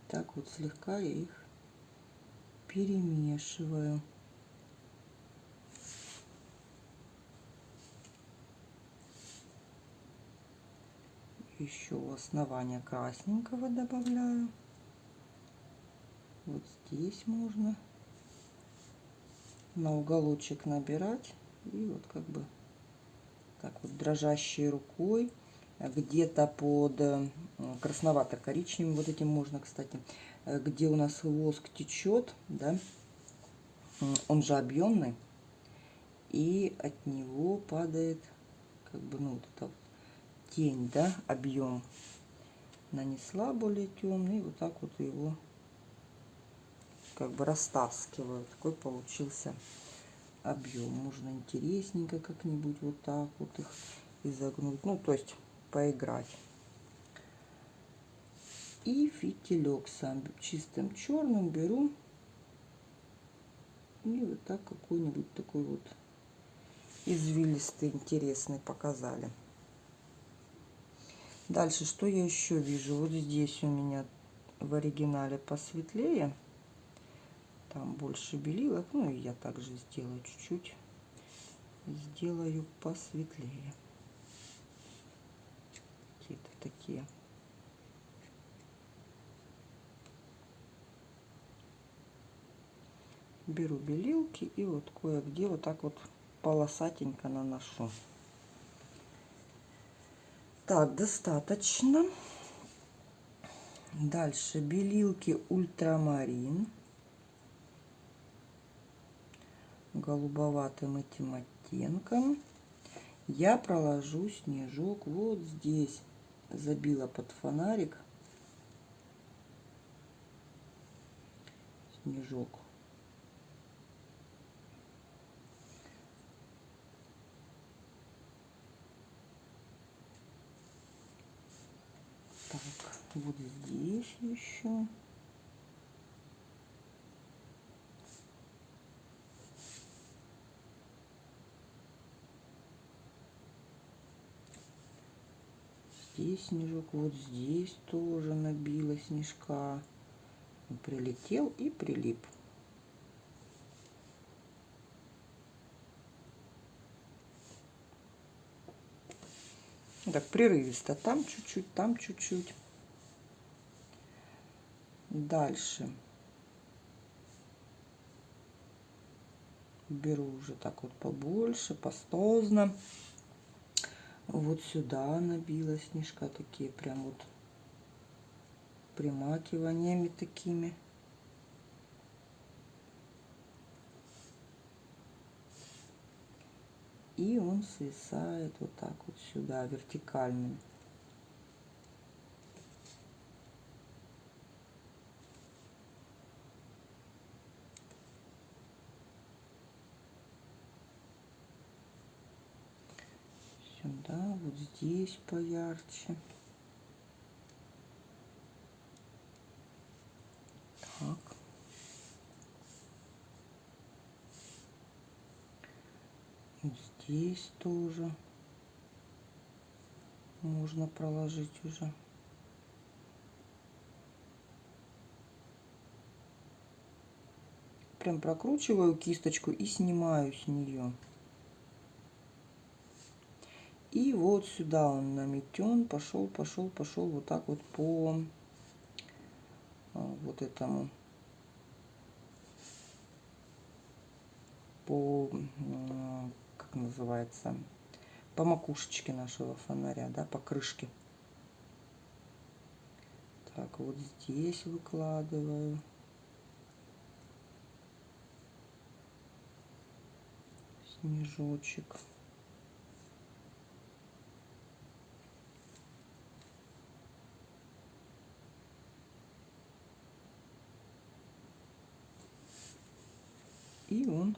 Так вот слегка я их перемешиваю. Еще основание красненького добавляю. Вот здесь можно на уголочек набирать и вот как бы так вот дрожащей рукой где-то под э, красновато-коричневым вот этим можно кстати э, где у нас воск течет да он же объемный и от него падает как бы ну вот это тень, да, объем нанесла более темный, вот так вот его как бы растаскиваю. Такой получился объем. Можно интересненько как-нибудь вот так вот их изогнуть. Ну, то есть поиграть. И фитилек сам чистым черным беру. И вот так какой-нибудь такой вот извилистый, интересный показали. Дальше, что я еще вижу? Вот здесь у меня в оригинале посветлее. Там больше белилок. Ну и я также сделаю чуть-чуть. Сделаю посветлее. Какие-то такие. Беру белилки и вот кое-где вот так вот полосатенько наношу. Так, достаточно. Дальше белилки ультрамарин. голубоватым этим оттенком я проложу снежок вот здесь. Забила под фонарик снежок. Так, вот здесь еще. здесь снежок, вот здесь тоже набила снежка. Прилетел и прилип. Так, прерывисто. Там чуть-чуть, там чуть-чуть. Дальше. Беру уже так вот побольше, пастозно вот сюда набила снежка такие прям вот примакиваниями такими и он свисает вот так вот сюда вертикальным сюда, вот здесь поярче. Так. Вот здесь тоже можно проложить уже. Прям прокручиваю кисточку и снимаю с нее. И вот сюда он наметен, пошел, пошел, пошел вот так вот по а, вот этому, по, как называется, по макушечке нашего фонаря, да, по крышке. Так, вот здесь выкладываю. Снежочек. И он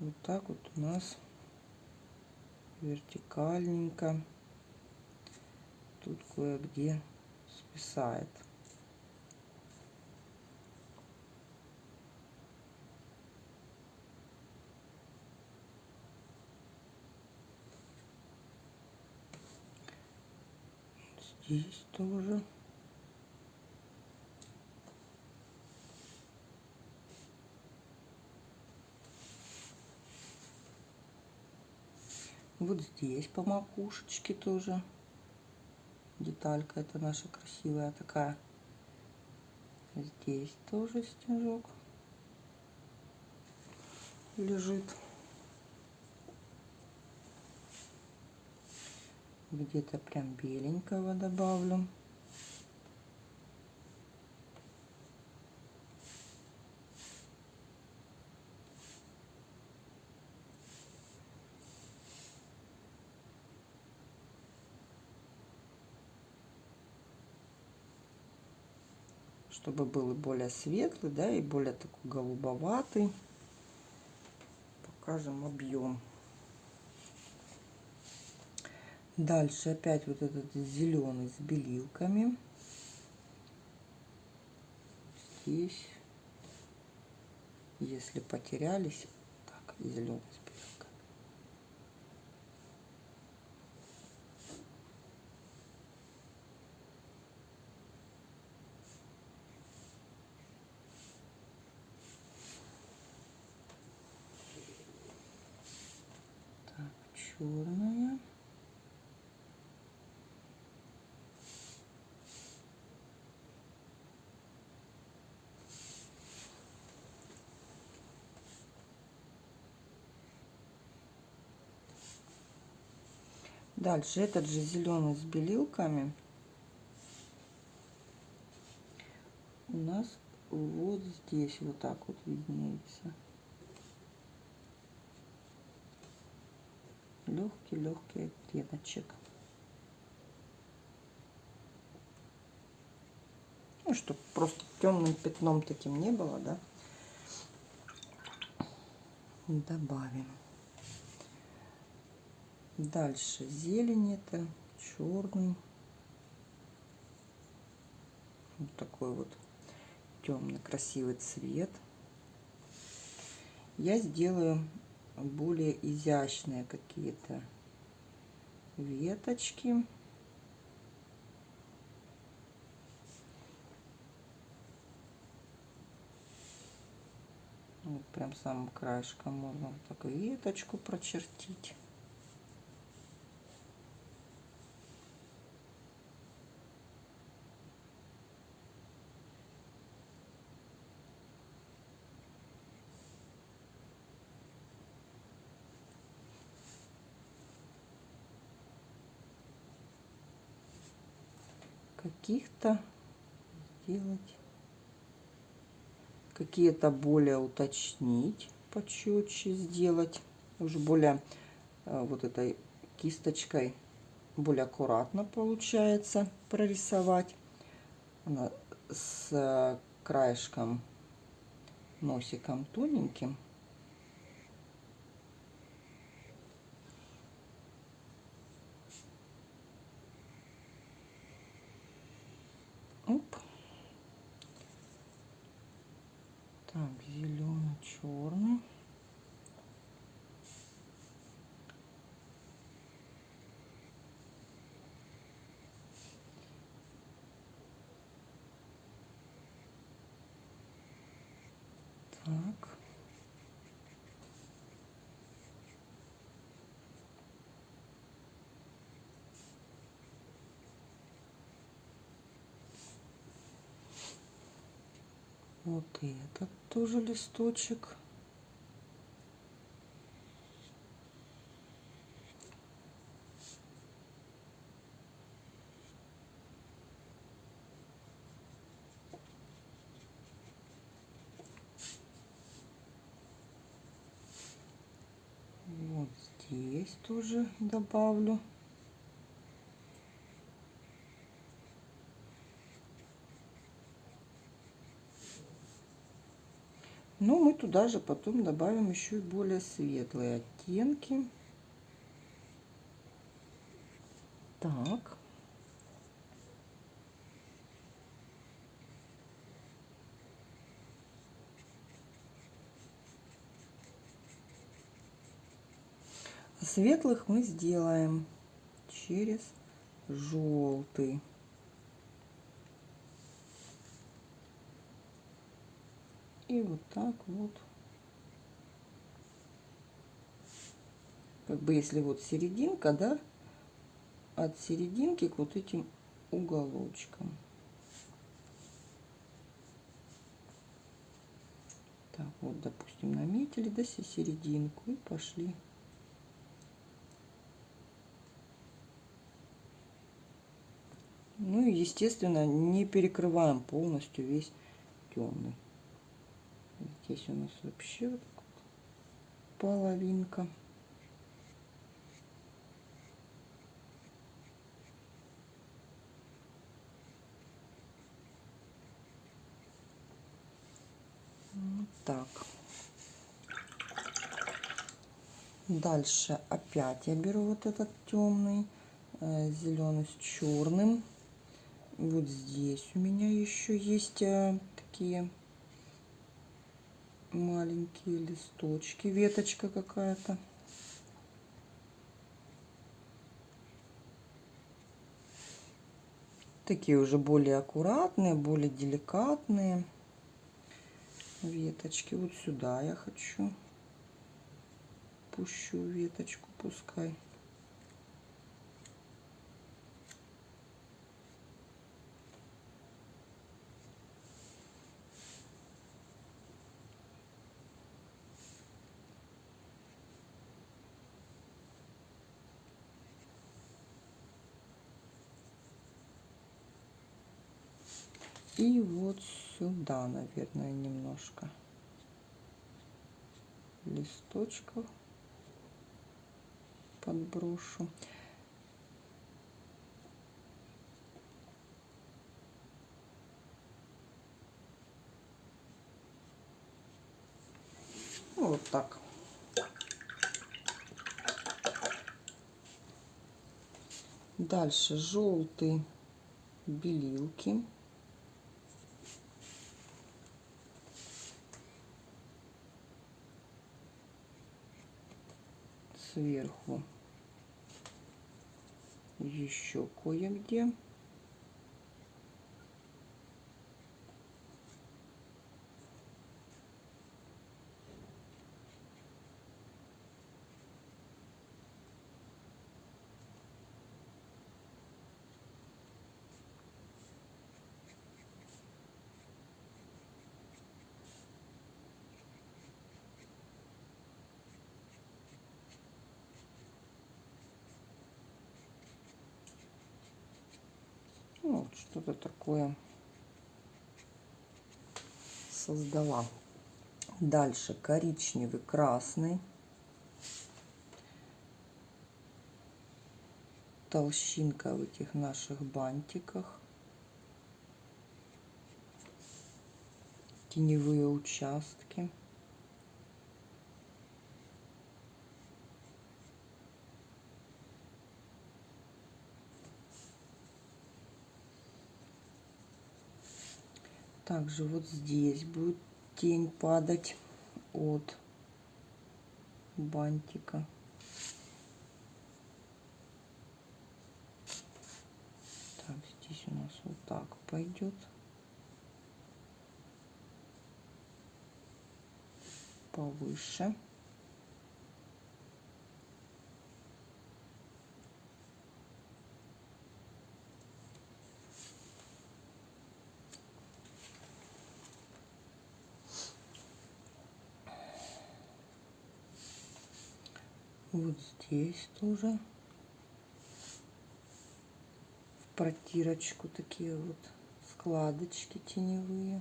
вот так вот у нас вертикальненько тут кое-где списает. Здесь тоже. Вот здесь по макушечке тоже деталька это наша красивая такая. Здесь тоже снежок лежит. Где-то прям беленького добавлю. Чтобы был более светлый, да, и более такой голубоватый. Покажем объем. Дальше опять вот этот зеленый с белилками. Здесь, если потерялись, так, зеленый черная. Дальше этот же зеленый с белилками у нас вот здесь вот так вот виднеется. Легкий-легкий оттеночек. Ну, чтобы просто темным пятном таким не было, да? Добавим. Дальше зелень это, черный. Вот такой вот темный красивый цвет. Я сделаю более изящные какие-то веточки. Вот прям самым краешком можно вот так веточку прочертить. Каких-то сделать какие-то более уточнить, почетче сделать, уже более э, вот этой кисточкой более аккуратно получается прорисовать. Она с краешком носиком тоненьким. Оп. Так, зеленый, черный. Так. Вот и этот тоже листочек. Вот здесь тоже добавлю. Но туда же потом добавим еще и более светлые оттенки. Так. Светлых мы сделаем через желтый. И вот так вот. Как бы если вот серединка, да, от серединки к вот этим уголочкам. Так, вот, допустим, наметили, да, серединку и пошли. Ну и, естественно, не перекрываем полностью весь темный. Здесь у нас вообще вот половинка. Вот так. Дальше опять я беру вот этот темный, э, зеленый с черным. Вот здесь у меня еще есть э, такие маленькие листочки, веточка какая-то. Такие уже более аккуратные, более деликатные веточки. Вот сюда я хочу. Пущу веточку, пускай. И вот сюда, наверное, немножко листочков подброшу. Ну, вот так. Дальше желтый белилки. Сверху еще кое-где. Ну, вот что-то такое создала. Дальше коричневый, красный. Толщинка в этих наших бантиках. Теневые участки. Также вот здесь будет тень падать от бантика. Так, здесь у нас вот так пойдет. Повыше. Вот здесь тоже. В протирочку такие вот складочки теневые.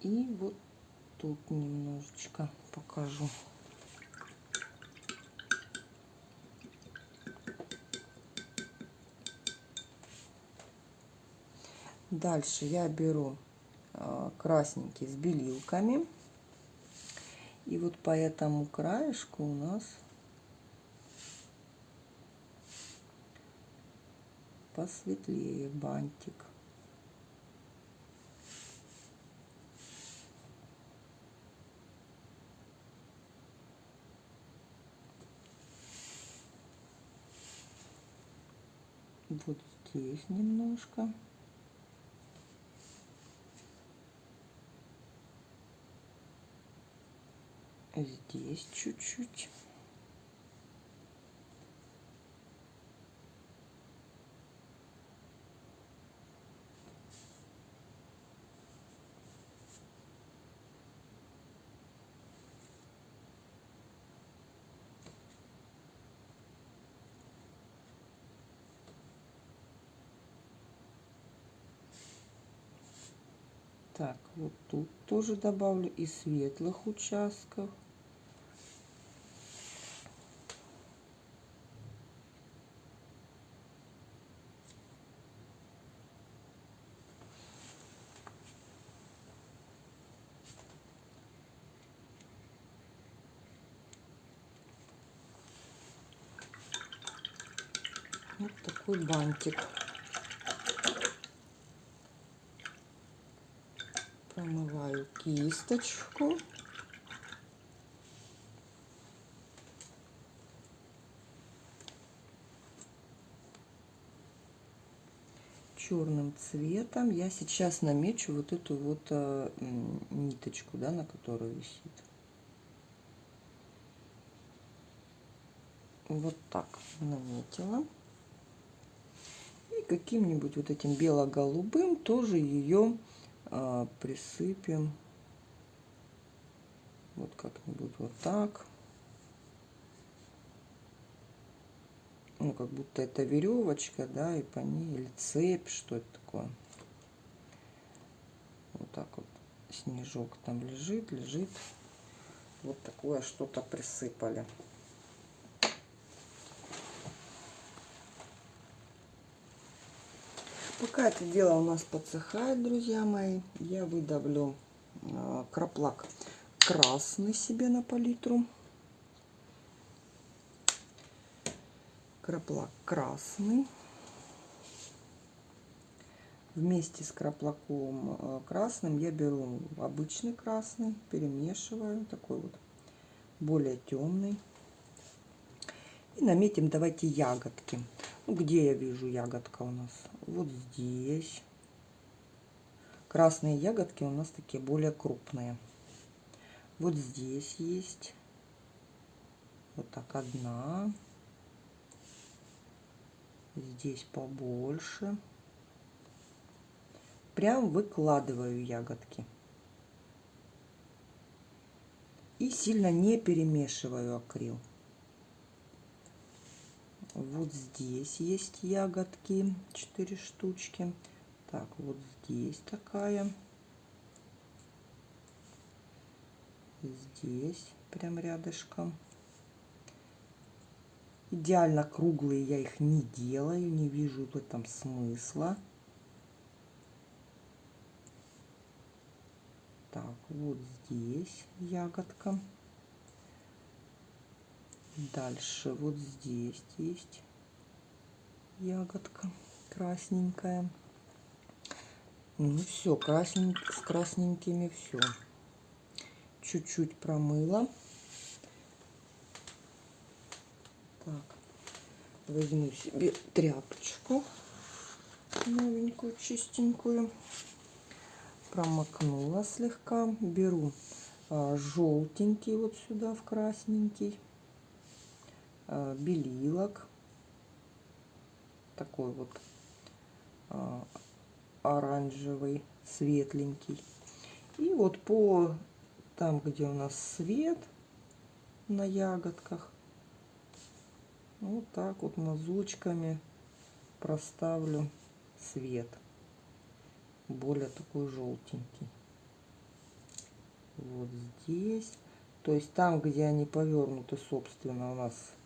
И вот тут немножечко покажу. Дальше я беру а, красненький с белилками и вот по этому краешку у нас посветлее бантик. Вот здесь немножко. Здесь чуть-чуть. Так, вот тут тоже добавлю и светлых участков. Вот такой бантик. Промываю кисточку. черным цветом я сейчас намечу вот эту вот э, ниточку, да, на которой висит. Вот так наметила каким-нибудь вот этим бело-голубым тоже ее а, присыпем. Вот как-нибудь вот так. Ну, как будто это веревочка, да, и по ней, или цепь, что это такое. Вот так вот снежок там лежит, лежит. вот такое что-то присыпали. Пока это дело у нас подсыхает, друзья мои, я выдавлю э, краплак красный себе на палитру. Краплак красный. Вместе с краплаком э, красным я беру обычный красный, перемешиваю, такой вот более темный. И наметим давайте ягодки. Ну, где я вижу ягодка у нас? Вот здесь. Красные ягодки у нас такие более крупные. Вот здесь есть. Вот так одна. Здесь побольше. Прям выкладываю ягодки. И сильно не перемешиваю акрил. Вот здесь есть ягодки, 4 штучки. Так, вот здесь такая. Здесь прям рядышком. Идеально круглые я их не делаю, не вижу в этом смысла. Так, вот здесь ягодка. Дальше вот здесь есть ягодка красненькая. Ну все, краснень, с красненькими все. Чуть-чуть промыла. Так, возьму себе тряпочку новенькую, чистенькую. Промокнула слегка. Беру а, желтенький вот сюда в красненький белилок. Такой вот э, оранжевый, светленький. И вот по там, где у нас свет на ягодках, вот так вот мазочками проставлю свет. Более такой желтенький. Вот здесь. То есть там, где они повернуты, собственно, у нас Э,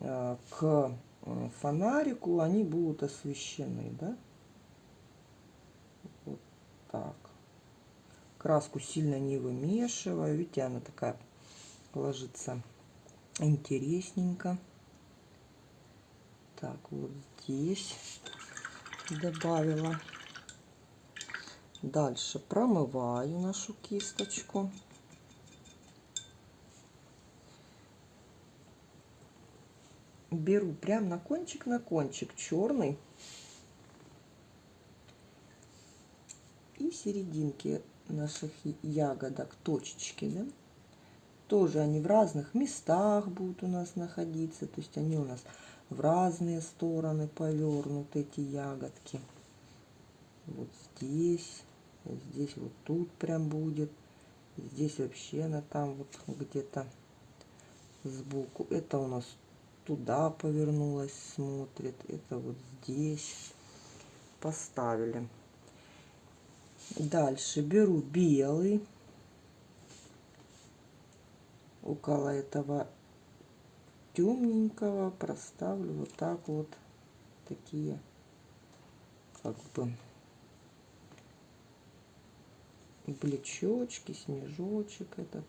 к фонарику они будут освещены, да? Вот так. Краску сильно не вымешиваю. Видите, она такая ложится интересненько. Так, вот здесь добавила. Дальше промываю нашу кисточку. Беру прям на кончик, на кончик черный. И серединки наших ягодок, точечки, да, тоже они в разных местах будут у нас находиться. То есть они у нас в разные стороны повернуты, эти ягодки. Вот здесь, здесь вот тут прям будет. Здесь вообще она там вот где-то сбоку. Это у нас туда повернулась, смотрит. Это вот здесь поставили. Дальше беру белый. Около этого темненького проставлю вот так вот такие как бы блечочки, снежочек этот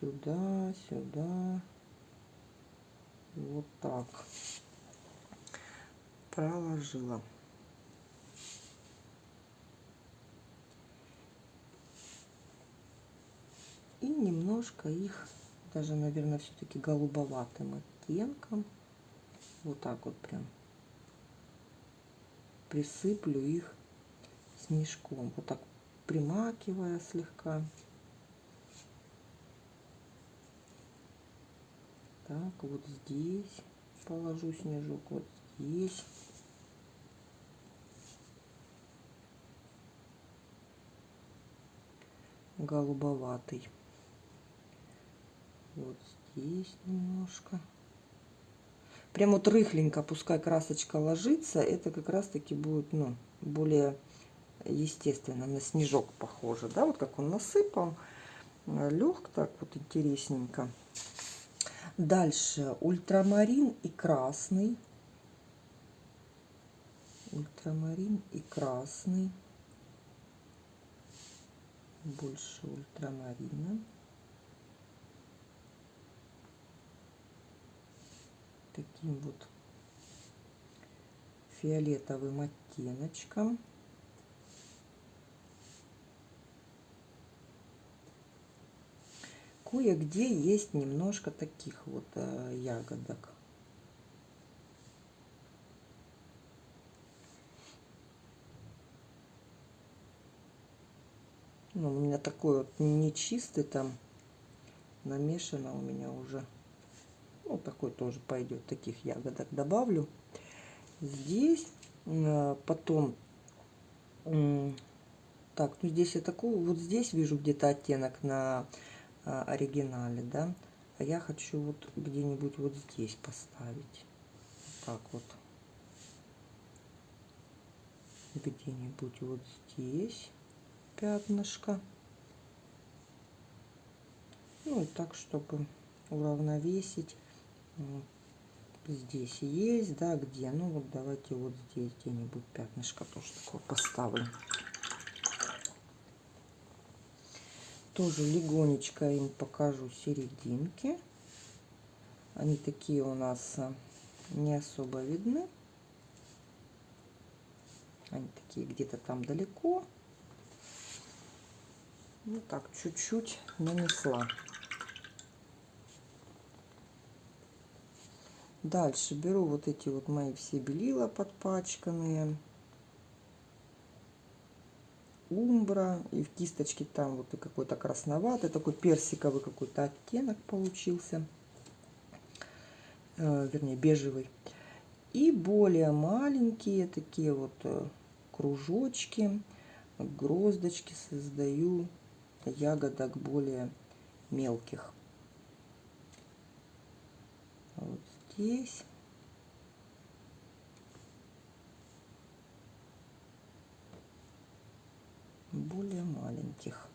сюда, сюда вот так. Проложила. И немножко их даже наверное все-таки голубоватым оттенком вот так вот прям присыплю их снежком. Вот так примакивая слегка Так, вот здесь положу снежок, вот здесь. Голубоватый. Вот здесь немножко. Прям вот рыхленько, пускай красочка ложится, это как раз таки будет, ну, более естественно, на снежок похоже, да, вот как он насыпал. лег так вот интересненько. Дальше ультрамарин и красный. Ультрамарин и красный. Больше ультрамарина. Таким вот фиолетовым оттеночком. Кое-где есть немножко таких вот э, ягодок. Ну, у меня такой вот не чистый там намешано у меня уже. Ну, такой тоже пойдет, таких ягодок добавлю здесь. Э, потом, так, ну здесь я такую, вот здесь вижу где-то оттенок на э, оригинале, да. А я хочу вот где-нибудь вот здесь поставить. Так вот. Где-нибудь вот здесь пятнышко. Ну и так, чтобы уравновесить здесь есть, да, где? Ну вот давайте вот здесь где-нибудь пятнышко тоже такое поставлю. Тоже легонечко им покажу серединки. Они такие у нас а, не особо видны. Они такие где-то там далеко. Ну так, чуть-чуть нанесла. Дальше беру вот эти вот мои все белила подпачканные. Умбра. И в кисточке там вот и какой-то красноватый, такой персиковый какой-то оттенок получился. Э, вернее, бежевый. И более маленькие такие вот э, кружочки, гроздочки создаю ягодок более мелких. Вот здесь. Более маленьких.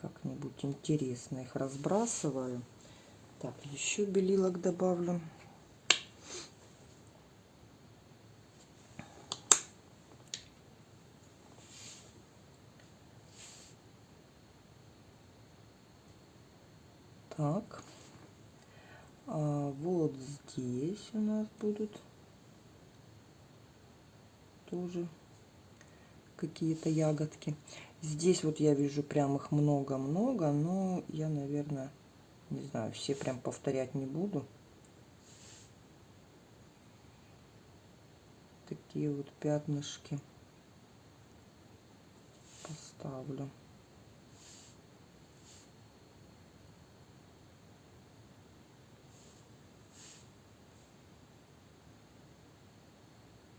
Как-нибудь интересно их разбрасываю. Так, еще белилок добавлю. Так. А вот здесь у нас будут тоже какие-то ягодки. Здесь вот я вижу прям их много-много, но я, наверное, не знаю, все прям повторять не буду. Такие вот пятнышки поставлю.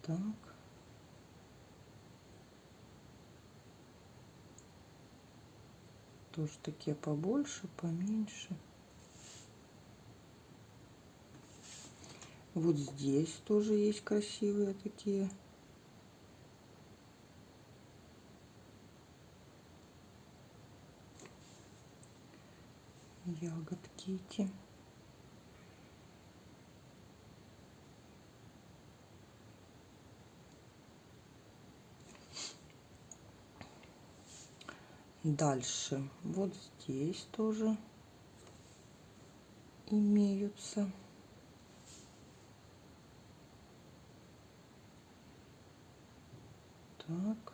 Так. Тоже такие побольше, поменьше. Вот здесь тоже есть красивые такие. Ягодки эти. Дальше вот здесь тоже имеются. Так.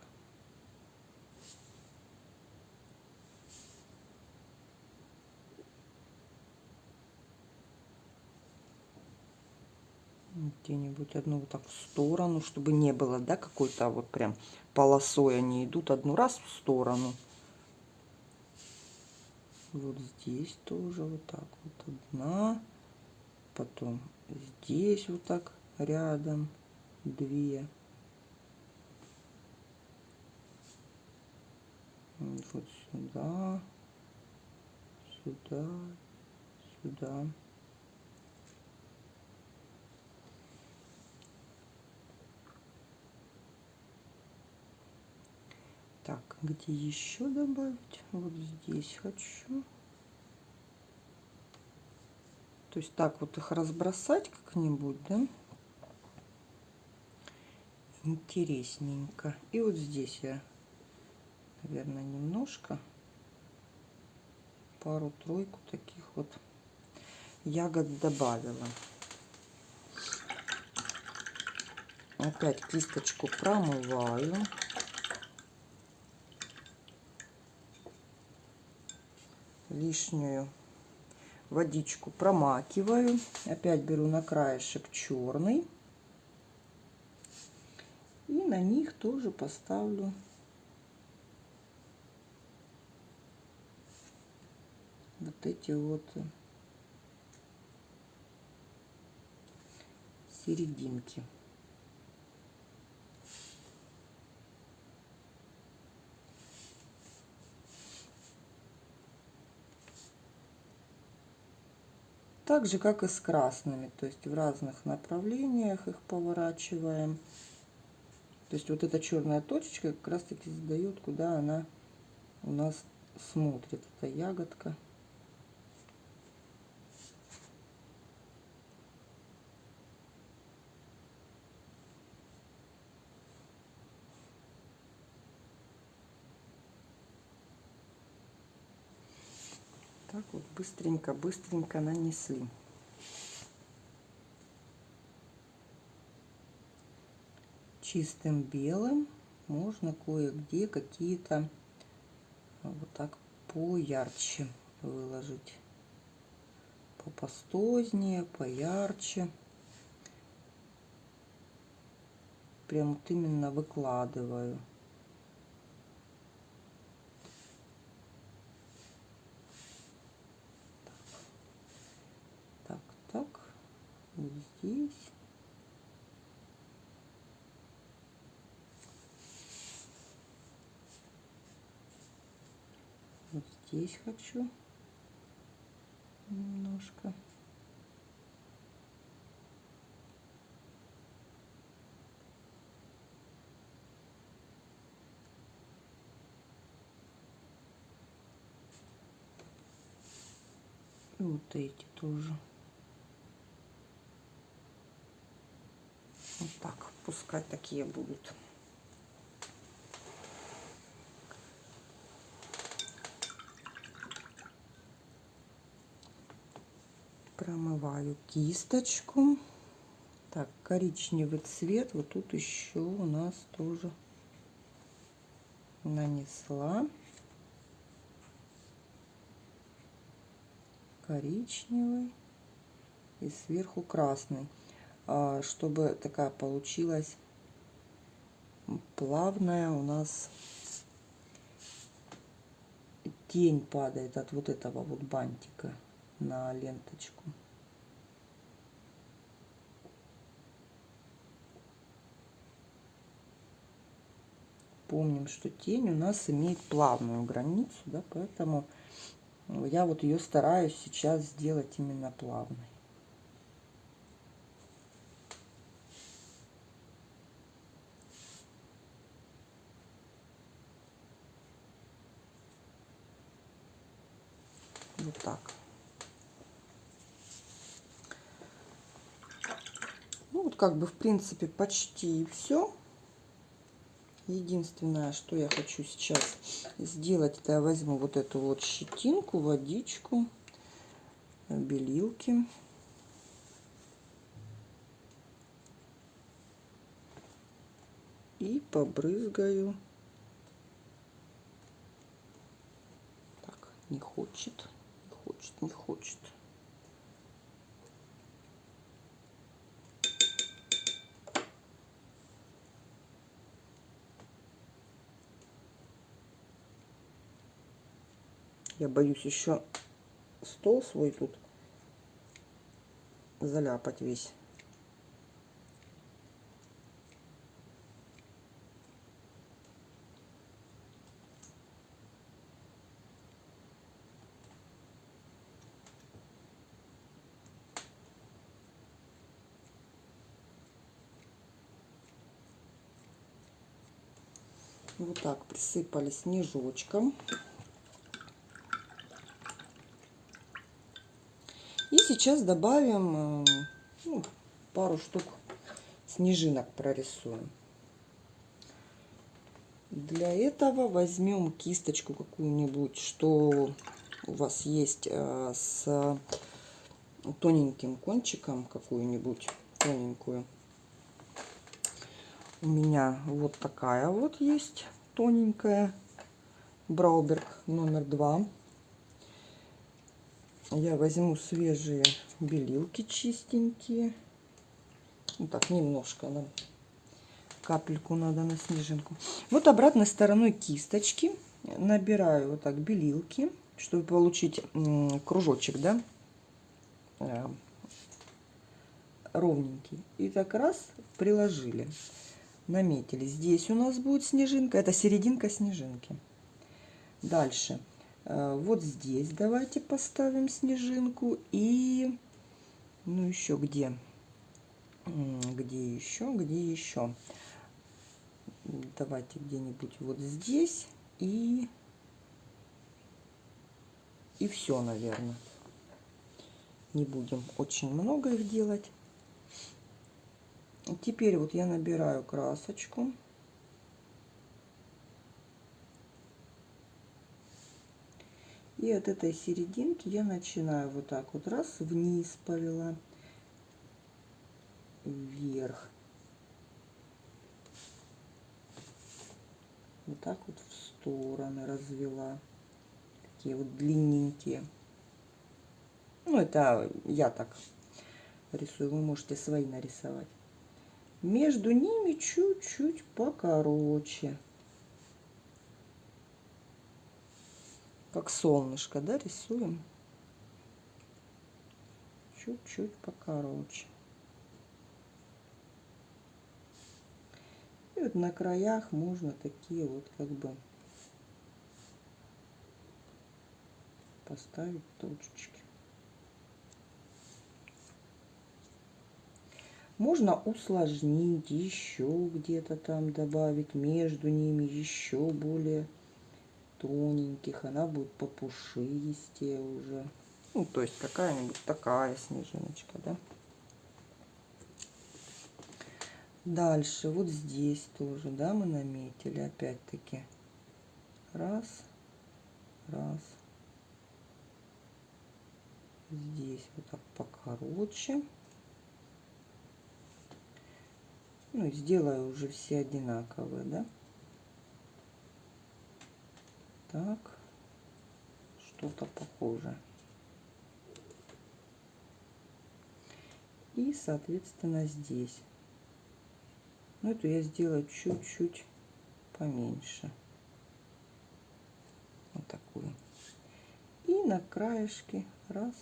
где-нибудь одну вот так в сторону, чтобы не было, да, какой-то вот прям полосой они идут одну раз в сторону вот здесь тоже вот так вот одна потом здесь вот так рядом две. Вот сюда сюда сюда где еще добавить? Вот здесь хочу. То есть так вот их разбросать как-нибудь, да? Интересненько. И вот здесь я, наверное, немножко, пару-тройку таких вот ягод добавила. Опять кисточку промываю. Лишнюю водичку промакиваю. Опять беру на краешек черный. И на них тоже поставлю вот эти вот серединки. Так же, как и с красными, то есть в разных направлениях их поворачиваем. То есть вот эта черная точечка как раз таки задает, куда она у нас смотрит, эта ягодка. так вот быстренько-быстренько нанесли. Чистым белым можно кое-где какие-то вот так поярче выложить. Попастознее, поярче. Прям вот именно выкладываю. Здесь. Вот здесь хочу немножко. И вот эти тоже. Вот так, пускай такие будут. Промываю кисточку. Так, коричневый цвет. Вот тут еще у нас тоже нанесла. Коричневый и сверху красный. А, чтобы такая получилась плавная у нас тень падает от вот этого вот бантика на ленточку. Помним, что тень у нас имеет плавную границу, да, поэтому я вот ее стараюсь сейчас сделать именно плавной. Вот так. Ну вот как бы в принципе почти все. Единственное, что я хочу сейчас сделать, это я возьму вот эту вот щетинку, водичку, белилки. И побрызгаю. Так, не хочет хочет, не хочет. Я боюсь еще стол свой тут заляпать весь. Вот так присыпали снежочком. Сейчас добавим э, ну, пару штук снежинок прорисуем. Для этого возьмем кисточку какую-нибудь, что у вас есть э, с тоненьким кончиком, какую-нибудь тоненькую. У меня вот такая вот есть тоненькая Брауберг номер два. Я возьму свежие белилки чистенькие. Вот ну так, немножко нам капельку надо на снежинку. Вот обратной стороной кисточки набираю вот так белилки, чтобы получить кружочек, да, э, ровненький. И так раз приложили, наметили. Здесь у нас будет снежинка, это серединка снежинки. Дальше Э, вот здесь давайте поставим снежинку. И, ну, еще где? Где еще? Где еще? Давайте где-нибудь вот здесь. И, и все, наверное. Не будем очень много их делать. Теперь вот я набираю красочку. И от этой серединки я начинаю вот так вот раз вниз повела, вверх. Вот так вот в стороны развела. Такие вот длинненькие. Ну, это я так рисую. Вы можете свои нарисовать. Между ними чуть-чуть покороче. Как солнышко, да, рисуем. Чуть-чуть покороче. И вот на краях можно такие вот как бы поставить точечки. Можно усложнить еще где-то там добавить между ними еще более тоненьких, она будет попушистее уже. Ну, то есть какая-нибудь такая снежиночка, да. Дальше, вот здесь тоже, да, мы наметили опять-таки. Раз, раз. Здесь вот так покороче. Ну сделаю уже все одинаковые, да. Так, что-то похожее. И, соответственно, здесь. Ну, эту я сделаю чуть-чуть поменьше. Вот такую. И на краешке раз.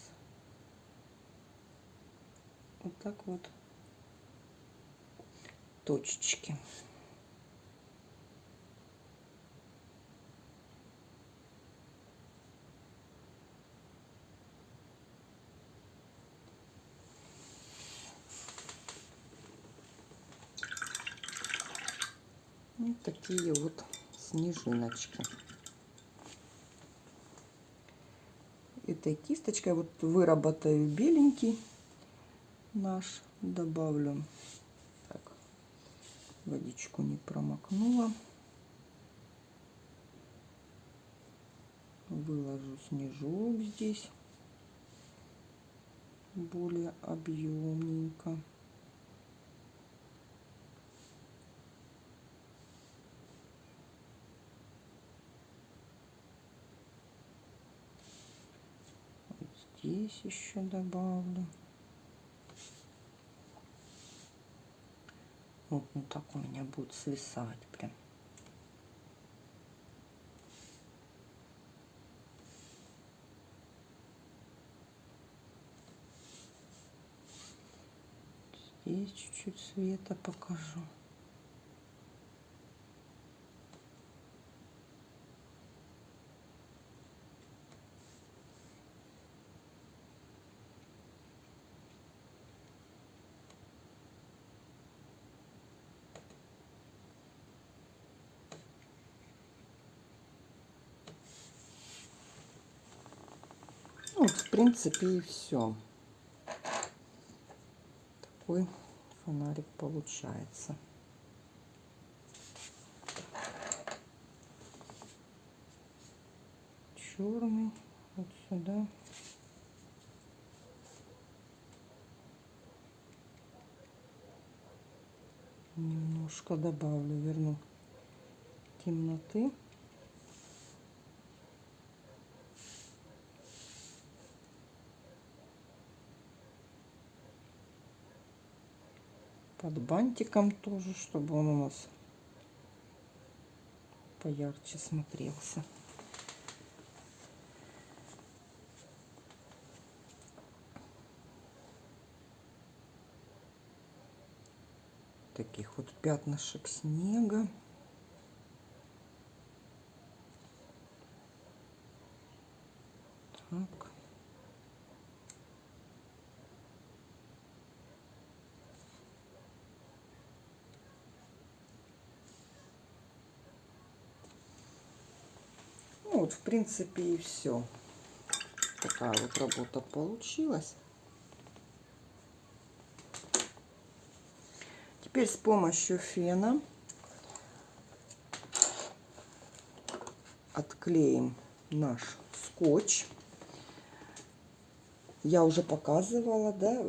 Вот так вот точечки. Вот такие вот снежиночки. Этой кисточкой вот выработаю беленький наш, добавлю. Так, водичку не промокнула. Выложу снежок здесь более объемненько. Здесь еще добавлю. Вот, ну так у меня будет свисать прям. Здесь чуть-чуть света покажу. Вот, в принципе, и все. Такой фонарик получается. Черный вот сюда. Немножко добавлю, верну темноты. Под бантиком тоже, чтобы он у нас поярче смотрелся. Таких вот пятнышек снега. Принципе, и все. Такая вот работа получилась. Теперь с помощью фена отклеим наш скотч. Я уже показывала, да,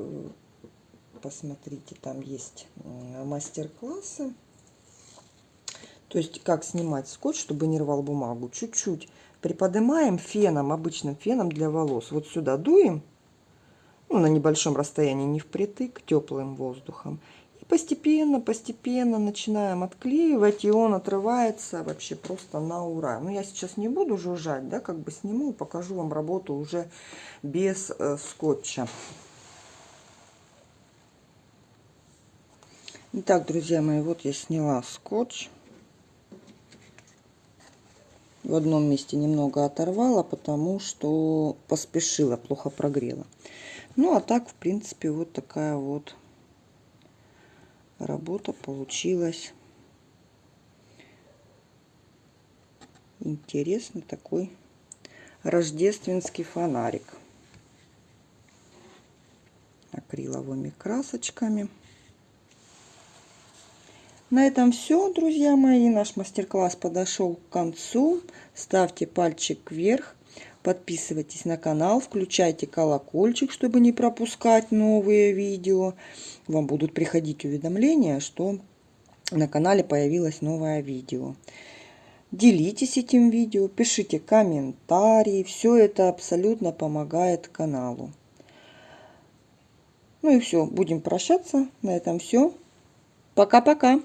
посмотрите, там есть мастер-классы. То есть, как снимать скотч, чтобы не рвал бумагу. Чуть-чуть приподнимаем феном, обычным феном для волос. Вот сюда дуем, ну, на небольшом расстоянии, не впритык, теплым воздухом. И постепенно, постепенно начинаем отклеивать, и он отрывается вообще просто на ура. Но я сейчас не буду жужжать, да, как бы сниму, покажу вам работу уже без э, скотча. Итак, друзья мои, вот я сняла скотч в одном месте немного оторвала, потому что поспешила, плохо прогрела. Ну, а так, в принципе, вот такая вот работа получилась. Интересный такой рождественский фонарик акриловыми красочками. На этом все, друзья мои. Наш мастер-класс подошел к концу. Ставьте пальчик вверх. Подписывайтесь на канал, включайте колокольчик, чтобы не пропускать новые видео. Вам будут приходить уведомления, что на канале появилось новое видео. Делитесь этим видео, пишите комментарии. Все это абсолютно помогает каналу. Ну и все, будем прощаться. На этом все. Пока-пока.